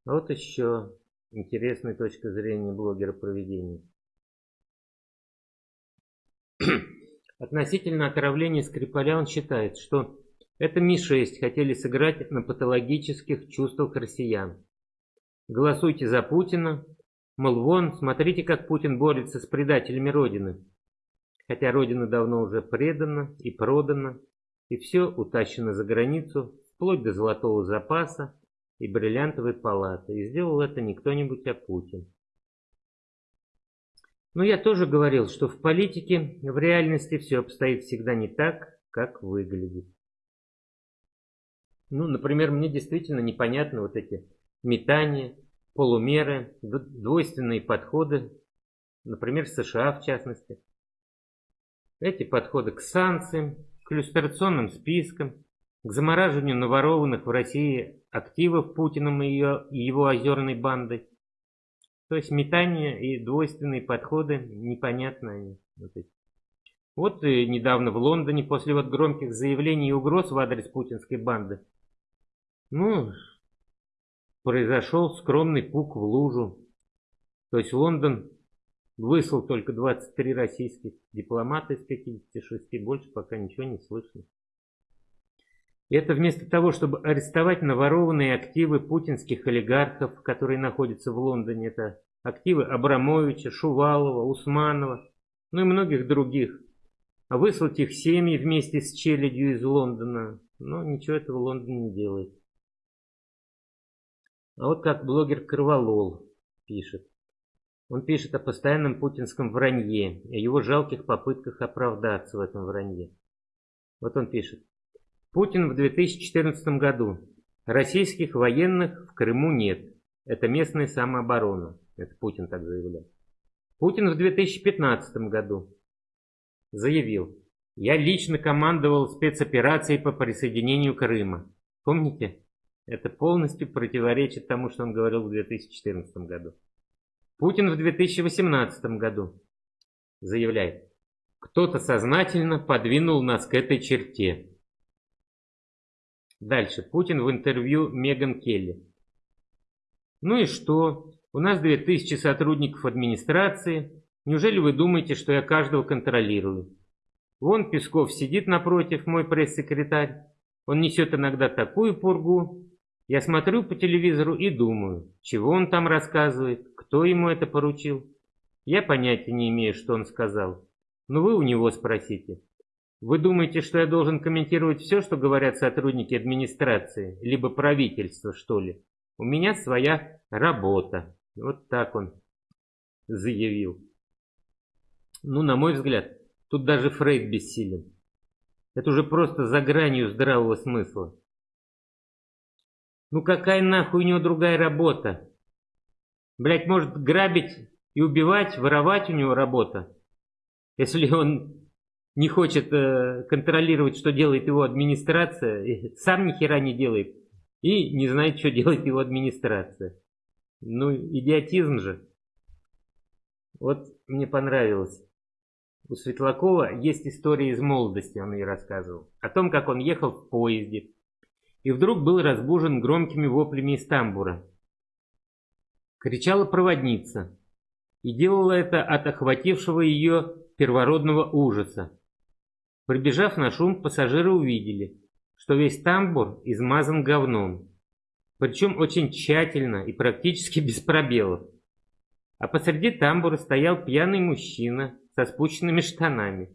Вот еще интересная точка зрения блогера проведения. Относительно отравления Скрипаля он считает, что это Ми-6 хотели сыграть на патологических чувствах россиян. Голосуйте за Путина, мол, вон, смотрите, как Путин борется с предателями Родины. Хотя Родина давно уже предана и продана, и все утащено за границу, вплоть до золотого запаса и бриллиантовой палаты. И сделал это не кто-нибудь, а Путин. Но я тоже говорил, что в политике, в реальности все обстоит всегда не так, как выглядит. Ну, например, мне действительно непонятны вот эти метания, полумеры, двойственные подходы, например, США в частности. Эти подходы к санкциям, к иллюстрационным спискам, к замораживанию наворованных в России активов Путиным и его озерной бандой, то есть метание и двойственные подходы непонятные. Вот, вот и недавно в Лондоне после вот громких заявлений и угроз в адрес путинской банды, ну, произошел скромный пук в лужу. То есть Лондон выслал только 23 российских дипломата из 56, больше пока ничего не слышно. Это вместо того, чтобы арестовать наворованные активы путинских олигархов, которые находятся в Лондоне, это активы Абрамовича, Шувалова, Усманова, ну и многих других, а выслать их семьи вместе с челядью из Лондона, но ничего этого Лондон не делает. А вот как блогер Кроволол пишет. Он пишет о постоянном путинском вранье, о его жалких попытках оправдаться в этом вранье. Вот он пишет. Путин в 2014 году. Российских военных в Крыму нет. Это местная самооборона. Это Путин так заявляет. Путин в 2015 году заявил. Я лично командовал спецоперацией по присоединению Крыма. Помните? Это полностью противоречит тому, что он говорил в 2014 году. Путин в 2018 году заявляет. Кто-то сознательно подвинул нас к этой черте. Дальше. Путин в интервью Меган Келли. Ну и что? У нас 2000 сотрудников администрации. Неужели вы думаете, что я каждого контролирую? Вон Песков сидит напротив, мой пресс-секретарь. Он несет иногда такую пургу. Я смотрю по телевизору и думаю, чего он там рассказывает, кто ему это поручил. Я понятия не имею, что он сказал. Но вы у него спросите. Вы думаете, что я должен комментировать все, что говорят сотрудники администрации, либо правительства, что ли? У меня своя работа. Вот так он заявил. Ну, на мой взгляд, тут даже Фрейд бессилен. Это уже просто за гранью здравого смысла. Ну какая нахуй у него другая работа? Блять, может грабить и убивать, воровать у него работа. Если он не хочет э, контролировать, что делает его администрация, сам ни хера не делает, и не знает, что делает его администрация. Ну, идиотизм же. Вот мне понравилось. У Светлакова есть история из молодости, он ей рассказывал. О том, как он ехал в поезде. И вдруг был разбужен громкими воплями из тамбура. Кричала проводница. И делала это от охватившего ее первородного ужаса. Прибежав на шум, пассажиры увидели, что весь тамбур измазан говном. Причем очень тщательно и практически без пробелов. А посреди тамбура стоял пьяный мужчина со спущенными штанами.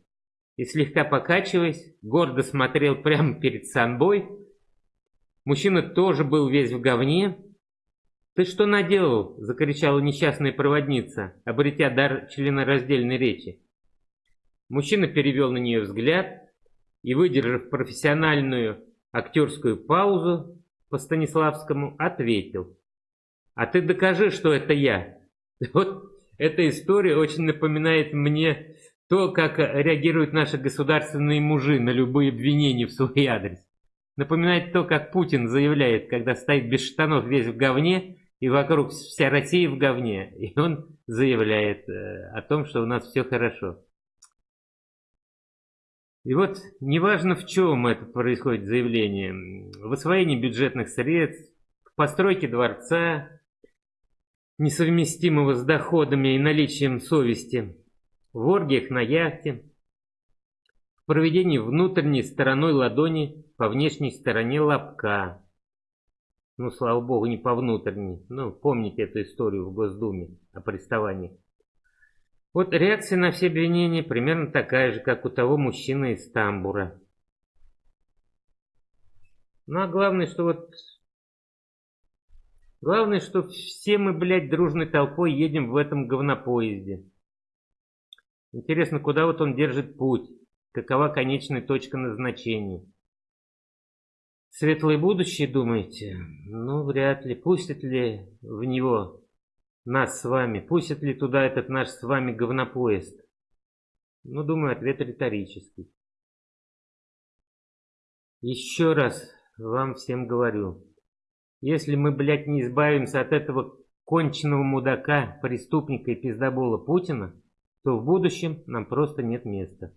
И слегка покачиваясь, гордо смотрел прямо перед собой. Мужчина тоже был весь в говне. «Ты что наделал?» – закричала несчастная проводница, обретя дар членораздельной речи. Мужчина перевел на нее взгляд и, выдержав профессиональную актерскую паузу по Станиславскому, ответил. «А ты докажи, что это я». Вот эта история очень напоминает мне то, как реагируют наши государственные мужи на любые обвинения в свой адрес. Напоминает то, как Путин заявляет, когда стоит без штанов весь в говне, и вокруг вся Россия в говне. И он заявляет э, о том, что у нас все хорошо. И вот неважно в чем это происходит заявление, в освоении бюджетных средств, в постройке дворца, несовместимого с доходами и наличием совести, в оргиях на яхте, в проведении внутренней стороной ладони по внешней стороне лобка. Ну, слава богу, не по внутренней. Ну, помните эту историю в Госдуме о приставании. Вот реакция на все обвинения примерно такая же, как у того мужчины из Тамбура. Ну, а главное, что вот Главное, что все мы, блядь, дружной толпой едем в этом говнопоезде. Интересно, куда вот он держит путь? Какова конечная точка назначения? Светлое будущее, думаете? Ну, вряд ли. Пустят ли в него нас с вами? Пустят ли туда этот наш с вами говнопоезд? Ну, думаю, ответ риторический. Еще раз вам всем говорю. Если мы, блядь, не избавимся от этого конченного мудака, преступника и пиздобола Путина, то в будущем нам просто нет места.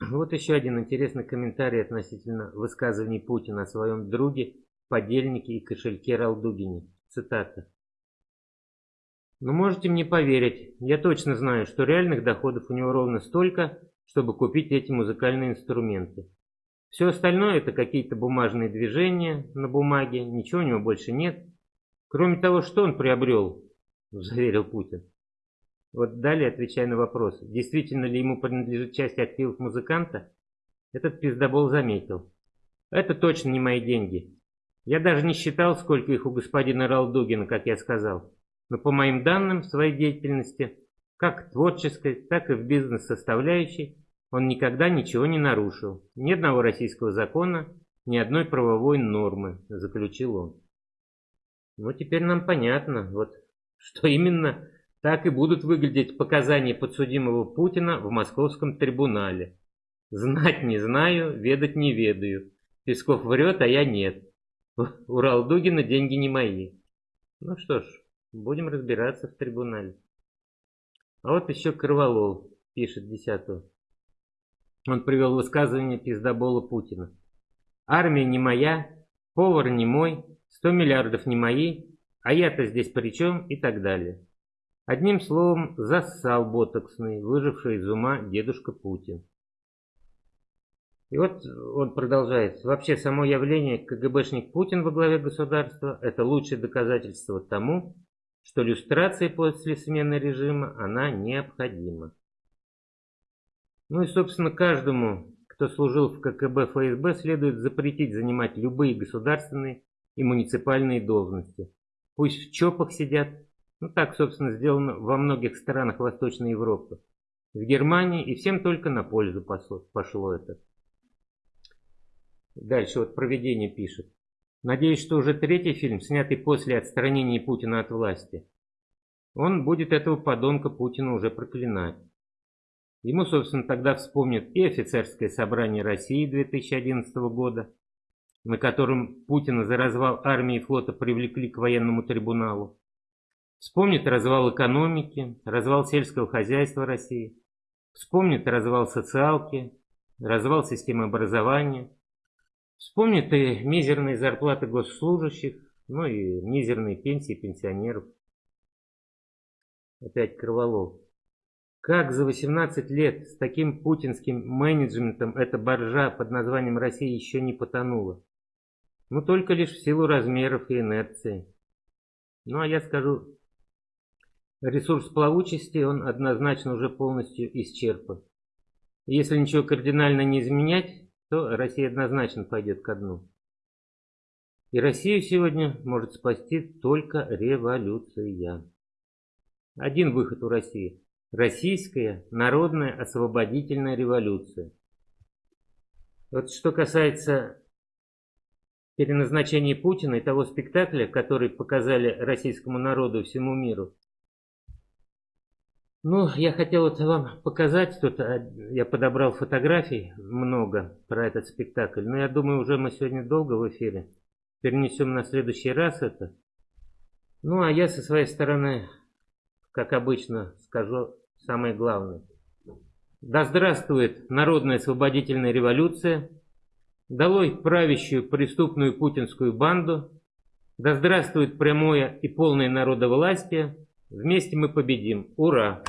Вот еще один интересный комментарий относительно высказываний Путина о своем друге, подельнике и кошельке Ралдугине. Цитата. «Ну, можете мне поверить, я точно знаю, что реальных доходов у него ровно столько, чтобы купить эти музыкальные инструменты. Все остальное это какие-то бумажные движения на бумаге, ничего у него больше нет. Кроме того, что он приобрел, заверил Путин. Вот далее, отвечая на вопрос, действительно ли ему принадлежит часть активов музыканта, этот пиздобол заметил. Это точно не мои деньги. Я даже не считал, сколько их у господина Ралдугина, как я сказал. Но по моим данным, своей деятельности, как творческой, так и в бизнес-составляющей, он никогда ничего не нарушил, ни одного российского закона, ни одной правовой нормы, заключил он. Ну, теперь нам понятно, вот, что именно так и будут выглядеть показания подсудимого Путина в московском трибунале. Знать не знаю, ведать не ведаю. Песков врет, а я нет. У Ралдугина деньги не мои. Ну что ж, будем разбираться в трибунале. А вот еще Кроволов пишет десятого. Он привел высказывание пиздобола Путина. Армия не моя, повар не мой, сто миллиардов не мои, а я-то здесь при чем и так далее. Одним словом, зассал ботоксный, выживший из ума дедушка Путин. И вот он продолжает. Вообще само явление КГБшник Путин во главе государства – это лучшее доказательство тому, что люстрация после смены режима, она необходима. Ну и, собственно, каждому, кто служил в ККБ ФСБ, следует запретить занимать любые государственные и муниципальные должности. Пусть в ЧОПах сидят. Ну так, собственно, сделано во многих странах Восточной Европы. В Германии и всем только на пользу пошло это. Дальше вот проведение пишет. Надеюсь, что уже третий фильм, снятый после отстранения Путина от власти. Он будет этого подонка Путина уже проклинать. Ему, собственно, тогда вспомнят и офицерское собрание России 2011 года, на котором Путина за развал армии и флота привлекли к военному трибуналу. Вспомнит развал экономики, развал сельского хозяйства России. Вспомнит развал социалки, развал системы образования. Вспомнит и мизерные зарплаты госслужащих, ну и мизерные пенсии пенсионеров. Опять Кроволов. Как за 18 лет с таким путинским менеджментом эта боржа под названием Россия еще не потонула? Ну, только лишь в силу размеров и инерции. Ну, а я скажу, ресурс плавучести, он однозначно уже полностью исчерпан. Если ничего кардинально не изменять, то Россия однозначно пойдет ко дну. И Россию сегодня может спасти только революция. Один выход у России – Российская народная освободительная революция. Вот что касается переназначения Путина и того спектакля, который показали российскому народу всему миру. Ну, я хотел вот вам показать, тут а, я подобрал фотографий много про этот спектакль, но я думаю, уже мы сегодня долго в эфире. Перенесем на следующий раз это. Ну, а я со своей стороны, как обычно, скажу самое главное. Да здравствует народная освободительная революция, долой правящую преступную путинскую банду, да здравствует прямое и полное народовластие, вместе мы победим, ура!